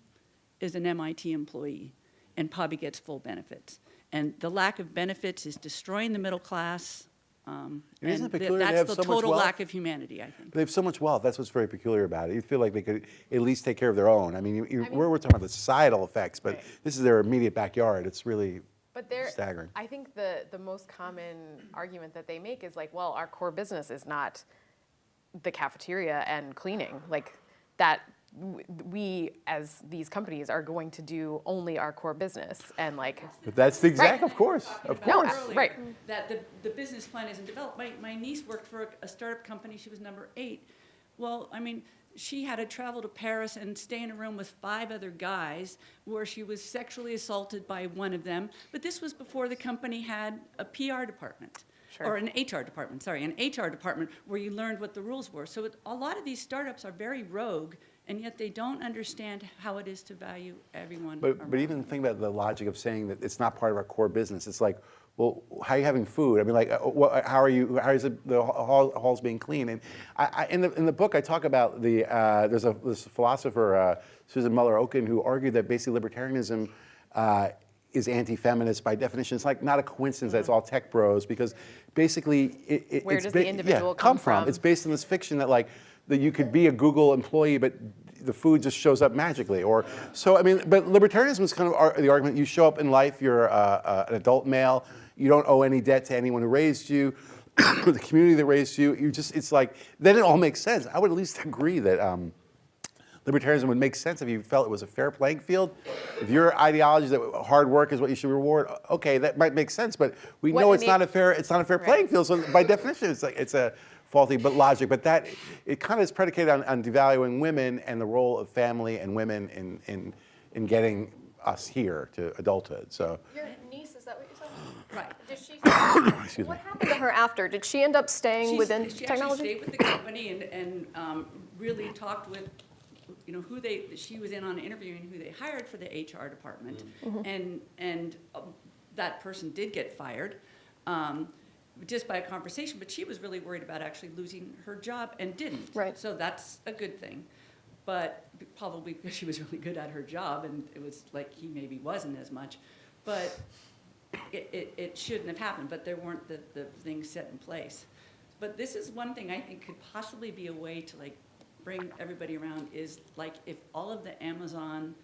is an MIT employee and probably gets full benefits. And the lack of benefits is destroying the middle class. um, And isn't it and th- peculiar they That's have the so much total wealth? lack of humanity, I think. They have so much wealth. That's what's very peculiar about it. You feel like they could at least take care of their own. I mean, you, you, we're, we're talking about the societal effects, but Right. this is their immediate backyard. It's really But they're, staggering. I think the, the most common argument that they make is like, well, our core business is not the cafeteria and cleaning. Like that, we as these companies are going to do only our core business and like, But that's the exact, of course, of No, course. uh, right. That the, the business plan isn't developed. My, my niece worked for a- a startup company, she was number eight. Well, I mean, she had to travel to Paris and stay in a room with five other guys where she was sexually assaulted by one of them. But this was before the company had a PR department. Or an HR department, sorry, an HR department where you learned what the rules were. So it, a lot of these startups are very rogue, and yet they don't understand how it is to value everyone. But, but even think about the logic of saying that it's not part of our core business. It's like, well, how are you having food? I mean, like, uh, what, how are you? How is it, the hall, halls being clean? And I, I, in the in the book, I talk about the uh, there's a this philosopher uh, Susan Moller Okin who argued that basically libertarianism. Uh, is anti-feminist by definition. It's like not a coincidence that it's all tech bros because basically it, it, Where it's does the individual yeah, come from? from? It's based on this fiction that like that you could be a Google employee, but the food just shows up magically. Or so I mean, but libertarianism is kind of ar- the argument. You show up in life, you're uh, uh, an adult male, you don't owe any debt to anyone who raised you. <clears throat> the community that raised you, you just, it's like, then it all makes sense. I would at least <laughs> agree that um, libertarianism would make sense if you felt it was a fair playing field. If your ideology is that hard work is what you should reward, okay, that might make sense. But we What know it's not a fair, it's not a fair playing field. So by definition, it's like it's a faulty but logic. But that it kind of is predicated on, on devaluing women and the role of family and women in in in getting us here to adulthood. So Your niece, is that what you said? Right. <coughs> Did she, <coughs> excuse me. what happened to her after? Did she end up staying She's- within She actually technology? stayed with the company and, and um, really talked with, you know, who they, she was in on interviewing who they hired for the HR department. And, and um, that person did get fired, um, just by a conversation, but she was really worried about actually losing her job and didn't. Right. So that's a good thing. But probably because she was really good at her job and it was like he maybe wasn't as much. But it, it, it shouldn't have happened, but there weren't the, the things set in place. But this is one thing I think could possibly be a way to like bring everybody around is like if all of the Amazon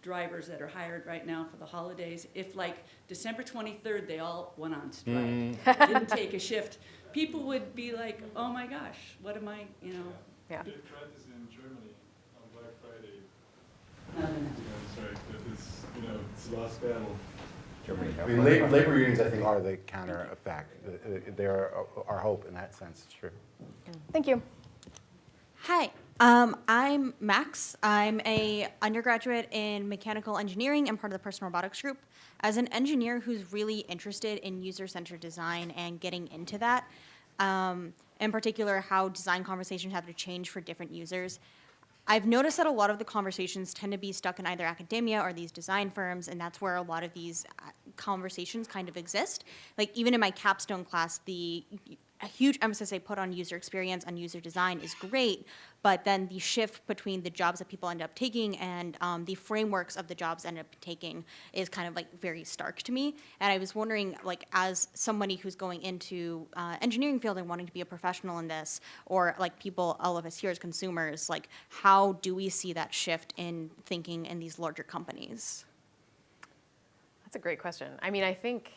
drivers that are hired right now for the holidays, if like December twenty-third, they all went on strike, mm. didn't take a shift, people would be like, oh my gosh, what am I, you know? Yeah. They tried this in Germany on Black Friday. not You know, strike, but it's, you know, it's the last battle. I mean, labor, labor unions, I think, are the counter effect. They're our hope in that sense. It's true. Thank you. Hi, um, I'm Max. I'm a undergraduate in mechanical engineering and part of the personal robotics group. As an engineer who's really interested in user-centered design and getting into that, um, in particular how design conversations have to change for different users, I've noticed that a lot of the conversations tend to be stuck in either academia or these design firms, and that's where a lot of these uh, conversations kind of exist. Like even in my capstone class, the a huge emphasis I put on user experience, on user design is great, but then the shift between the jobs that people end up taking and um, the frameworks of the jobs end up taking is kind of like very stark to me. And I was wondering, like, as somebody who's going into uh, engineering field and wanting to be a professional in this, or like people, all of us here as consumers, like, how do we see that shift in thinking in these larger companies? That's a great question. I mean, I think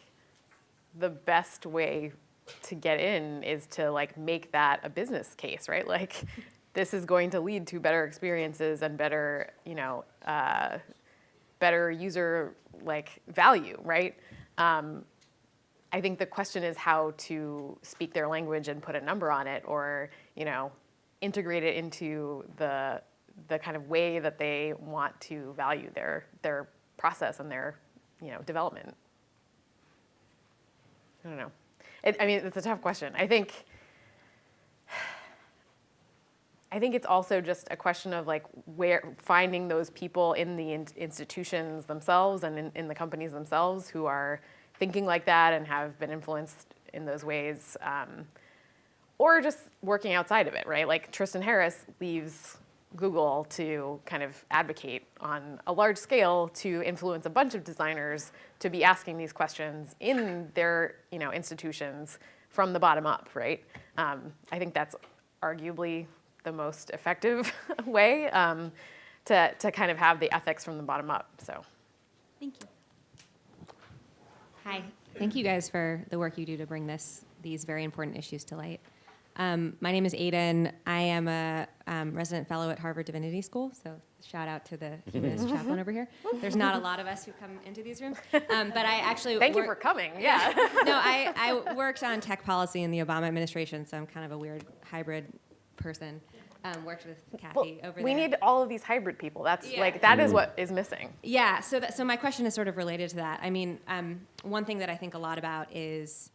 the best way to get in is to like make that a business case, right? Like, this is going to lead to better experiences and better, you know, uh, better user like value, right? Um, I think the question is how to speak their language and put a number on it, or you know, integrate it into the the kind of way that they want to value their their process and their you know development. I don't know. It, I mean, it's a tough question. I think. I think it's also just a question of like where finding those people in the in- institutions themselves and in, in the companies themselves who are thinking like that and have been influenced in those ways, um, or just working outside of it, right? Like Tristan Harris leaves Google to kind of advocate on a large scale to influence a bunch of designers to be asking these questions in their you know institutions from the bottom up, right? Um, I think that's arguably the most effective <laughs> way um, to, to kind of have the ethics from the bottom up. So. Thank you. Hi. Thank you guys for the work you do to bring this these very important issues to light. Um, my name is Aiden. I am a um, resident fellow at Harvard Divinity School, so shout out to the humanist <laughs> chaplain over here. There's not a lot of us who come into these rooms, um, but I actually <laughs> Thank you for coming. Yeah. no, I, I worked on tech policy in the Obama administration, so I'm kind of a weird hybrid person. Um, worked with Kathy over we there. We need all of these hybrid people. That's Yeah. like that is what is missing. Yeah, so that, so my question is sort of related to that. I mean, um, one thing that I think a lot about is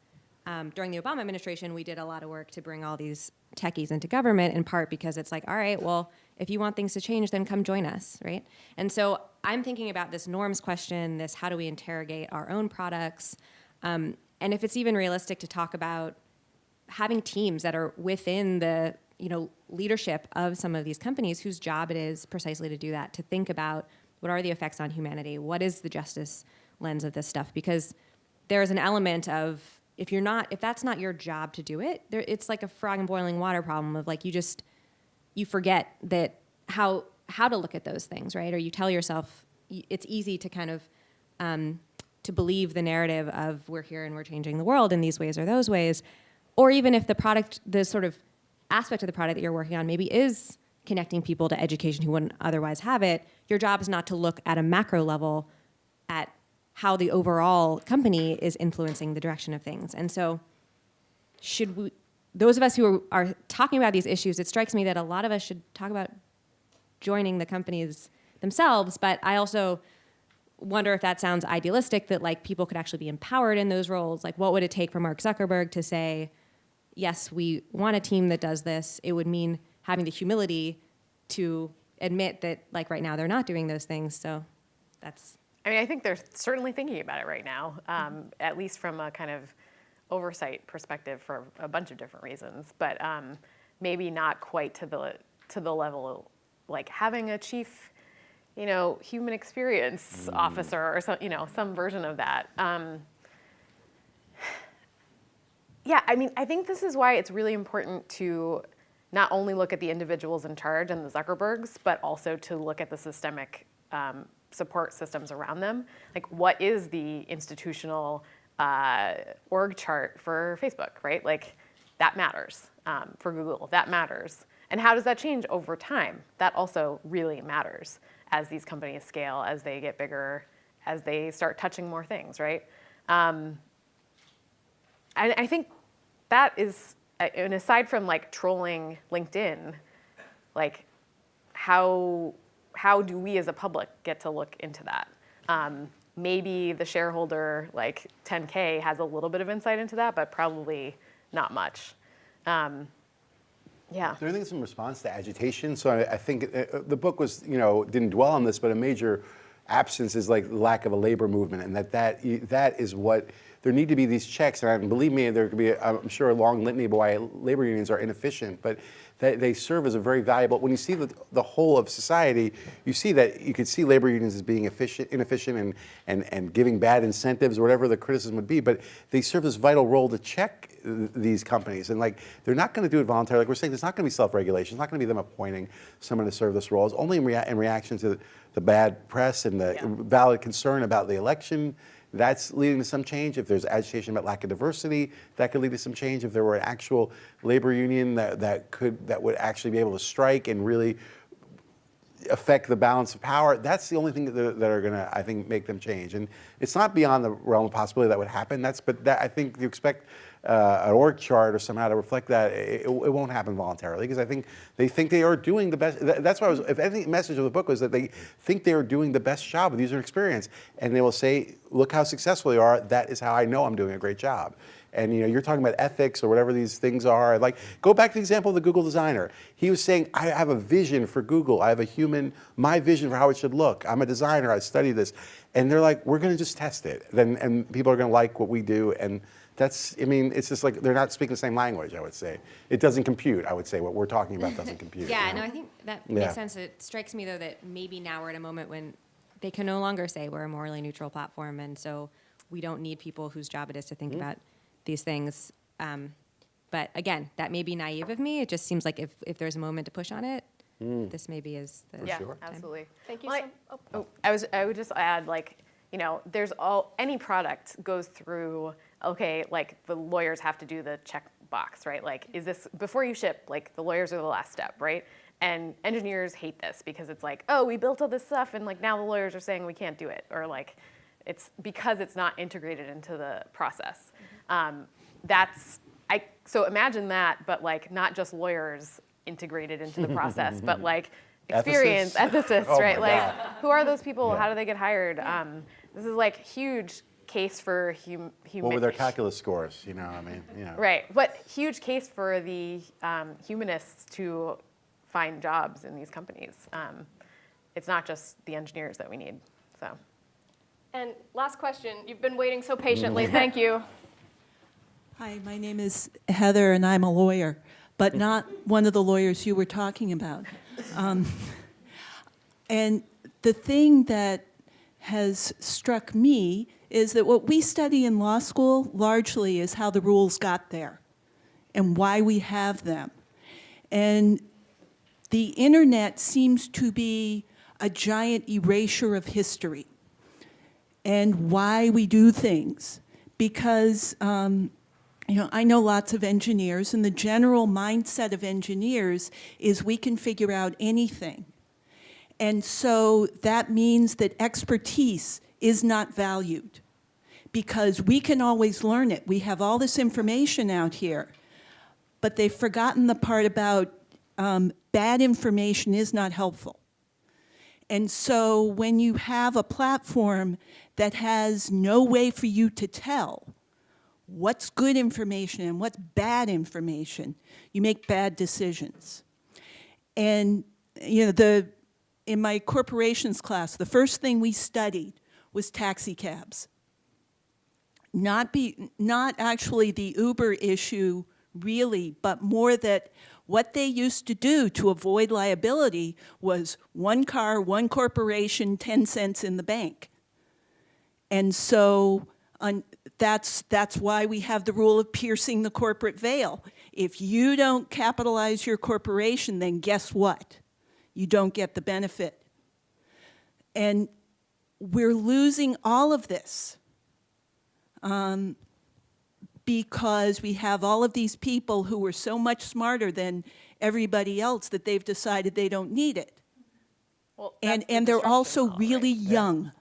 um, during the Obama administration, we did a lot of work to bring all these techies into government, in part because it's like, all right, well, if you want things to change, then come join us, right? And so I'm thinking about this norms question, this how do we interrogate our own products. Um, and if it's even realistic to talk about having teams that are within the you know leadership of some of these companies whose job it is precisely to do that to think about what are the effects on humanity? What is the justice lens of this stuff? Because there's an element of if you're not if that's not your job to do it there, it's like a frog in boiling water problem of like you just you forget that how how to look at those things right? Or you tell yourself it's easy to kind of um, to believe the narrative of we're here and we're changing the world in these ways or those ways. Or even if the product the sort of aspect of the product that you're working on maybe is connecting people to education who wouldn't otherwise have it your job is not to look at a macro level at how the overall company is influencing the direction of things. And so should we those of us who are, are talking about these issues it strikes me that a lot of us should talk about joining the companies themselves but i also wonder if that sounds idealistic that like people could actually be empowered in those roles. Like what would it take for mark zuckerberg to say yes we want a team that does this. It would mean having the humility to admit that like right now they're not doing those things. So that's I mean, I think they're certainly thinking about it right now, um, at least from a kind of oversight perspective for a bunch of different reasons, but um, maybe not quite to the to the level like having a chief, you know, human experience officer or some, you know, some version of that. Um, yeah, I mean, I think this is why it's really important to not only look at the individuals in charge and the Zuckerbergs, but also to look at the systemic um, support systems around them. Like, what is the institutional uh, org chart for Facebook, right? Like, that matters um, for Google. That matters. And how does that change over time? That also really matters as these companies scale, as they get bigger, as they start touching more things, right? Um, and I think that is, uh, and aside from like trolling LinkedIn, like how how do we as a public get to look into that? Um, maybe the shareholder like 10K has a little bit of insight into that, but probably not much. Um, yeah. Is there anything in response to agitation? So I, I think uh, uh, the book was, you know, didn't dwell on this, but a major absence is like lack of a labor movement, and that that that is what there need to be these checks. And believe me, there could be, a, I'm sure, a long litany of why labor unions are inefficient, but they, they serve as a very valuable. When you see the, the whole of society, you see that you could see labor unions as being efficient, inefficient, and and and giving bad incentives or whatever the criticism would be. But they serve this vital role to check these companies, and like they're not going to do it voluntarily. Like we're saying, there's not going to be self-regulation. It's not going to be them appointing someone to serve this role. It's only in, rea in reaction to the, the bad press and the Yeah. valid concern about the election. That's leading to some change. If there's agitation about lack of diversity, that could lead to some change. If there were an actual labor union that, that could that would actually be able to strike and really affect the balance of power, that's the only thing that, that are going to, I think, make them change. And it's not beyond the realm of possibility that would happen. That's, but that, I think you expect uh, an org chart or somehow to reflect that. It, it, won't happen voluntarily because I think they think they are doing the best. That's why I was, if any message of the book was that they think they are doing the best job with user experience. And they will say, look how successful they are. That is how I know I'm doing a great job. And you know, you're talking about ethics or whatever these things are. Like, go back to the example of the Google designer. He was saying, I have a vision for Google. I have a human, my vision for how it should look. I'm a designer. I study this. And they're like, we're going to just test it. Then, and people are going to like what we do. And that's, I mean, it's just like they're not speaking the same language. I would say it doesn't compute. I would say what we're talking about doesn't <laughs> compute. Yeah, you no, know? I think that Yeah. makes sense. It strikes me though that maybe now we're at a moment when they can no longer say we're a morally neutral platform, and so we don't need people whose job it is to think Mm-hmm. about these things. Um, but again, that may be naive of me. It just seems like if, if there's a moment to push on it, Mm. this maybe is the yeah, sure. absolutely. Thank you Well, so- I- oh. oh, I was I would just add like you know there's all any product goes through okay like the lawyers have to do the check box right? Like is this before you ship like the lawyers are the last step right? And engineers hate this because it's like oh we built all this stuff and like now the lawyers are saying we can't do it or like it's because it's not integrated into the process. Um, that's I so imagine that but like not just lawyers integrated into the process but <laughs> like experience ethicists, Oh right? Like God. who are those people? Yeah. how do they get hired? Um, this is like huge case for hum, human What were their calculus scores? You know, I mean, you know. right but huge case for the um, humanists to find jobs in these companies um, it's not just the engineers that we need so And last question. You've been waiting so patiently. <laughs> Thank you. Hi, my name is Heather, and I'm a lawyer, but not one of the lawyers you were talking about. Um, and the thing that has struck me is that what we study in law school largely is how the rules got there and why we have them. And the internet seems to be a giant erasure of history and why we do things. Because, um, you know, I know lots of engineers, and the general mindset of engineers is we can figure out anything. And so that means that expertise is not valued because we can always learn it. We have all this information out here, but they've forgotten the part about um, bad information is not helpful. And so when you have a platform that has no way for you to tell what's good information and what's bad information, you make bad decisions. And, you know, the, in my corporations class, the first thing we studied was taxi cabs. Not, be, not actually the Uber issue really, but more that what they used to do to avoid liability was one car, one corporation, 10 cents in the bank. And so that's, that's why we have the rule of piercing the corporate veil. If you don't capitalize your corporation, then guess what? You don't get the benefit. And we're losing all of this um, because we have all of these people who are so much smarter than everybody else that they've decided they don't need it. Well, And, the and they're also model, really right? young.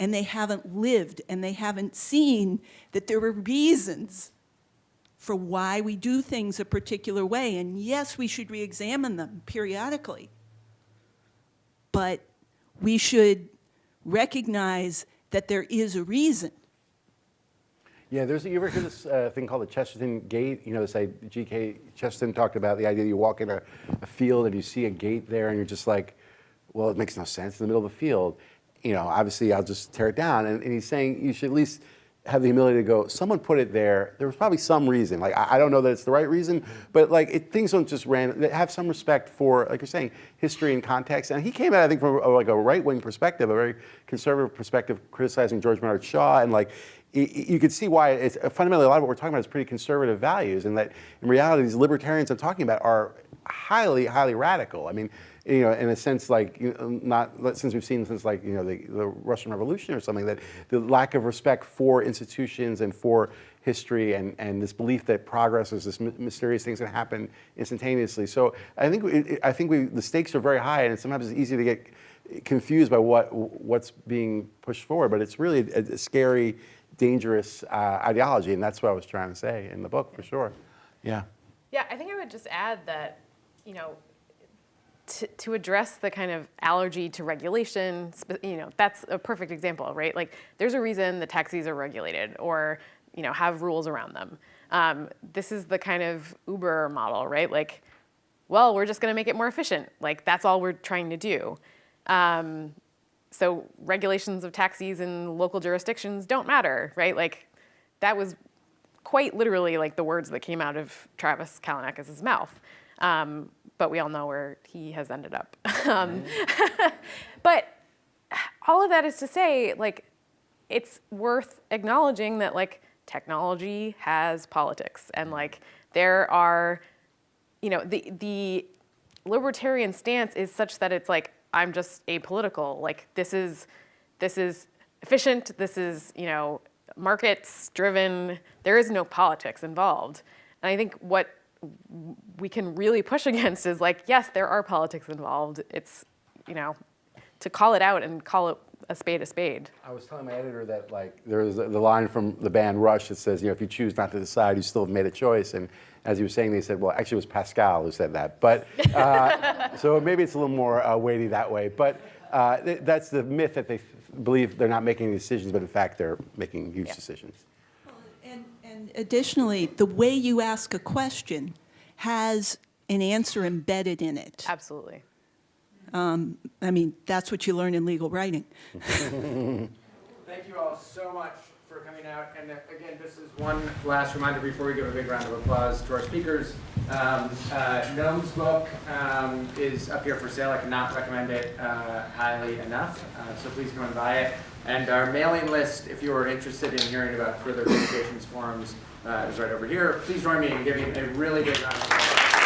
And they haven't lived and they haven't seen that there are reasons for why we do things a particular way. And yes, we should re-examine them periodically. But we should recognize that there is a reason. Yeah, there's, you ever hear this uh, thing called the Chesterton Gate? You know, this I, G.K. Chesterton talked about the idea that you walk in a, a field and you see a gate there and you're just like, well, it makes no sense in the middle of the field. You know, obviously I'll just tear it down. And, and he's saying you should at least have the humility to go, someone put it there. There was probably some reason. Like, I, I don't know that it's the right reason, but like, it, things don't just random, have some respect for, like you're saying, history and context. And he came it, I think, from a, like a right-wing perspective, a very conservative perspective, criticizing George Bernard Shaw. And like, you could see why it's fundamentally a lot of what we're talking about is pretty conservative values, and that in reality, these libertarians I'm talking about are highly, highly radical. I mean, you know, in a sense, like you know, not since we've seen since like you know the, the Russian Revolution or something that the lack of respect for institutions and for history and, and this belief that progress is this my- mysterious thing's going to happen instantaneously. So I think it, it- I think we the stakes are very high, and sometimes it's easy to get confused by what what's being pushed forward. But it's really a, a scary, dangerous uh, ideology, and that's what I was trying to say in the book for sure. Yeah. Yeah, I think I would just add that, you know, to, to address the kind of allergy to regulation, you know, that's a perfect example, right? Like, there's a reason the taxis are regulated or, you know, have rules around them. Um, this is the kind of Uber model, right? Like, well, we're just going to make it more efficient. Like, that's all we're trying to do. Um, so regulations of taxis in local jurisdictions don't matter, right? Like, that was quite literally like the words that came out of Travis Kalanick's mouth. Um, but we all know where he has ended up. <laughs> um, <laughs> but all of that is to say, like, it's worth acknowledging that like technology has politics and like there are, you know, the the libertarian stance is such that it's like I'm just apolitical. Like this is this is efficient. This is you know markets driven. There is no politics involved. And I think what we can really push <laughs> against is like yes, there are politics involved. It's you know to call it out and call it a spade a spade. I was telling my editor that like there's the line from the band Rush that says, you know, if you choose not to decide, you still have made a choice. And as he was saying, they said, well, actually it was Pascal who said that. But uh, <laughs> so maybe it's a little more uh, weighty that way. But uh, th- that's the myth that they believe they're not making any decisions, but in fact they're making huge decisions. And, and additionally, the way you ask a question has an answer embedded in it. Absolutely. Um, I mean, that's what you learn in legal writing. <laughs> Thank you all so much for coming coming out. And uh, again, this is one last reminder before we give a big round of applause to our speakers. Um, uh, Noam's book um, is up here for sale. I cannot recommend it uh, highly enough. Uh, so please go and buy it. And our mailing list, if you are interested in hearing about further communications forums, uh, is right over here. Please join me in giving a really big round of applause.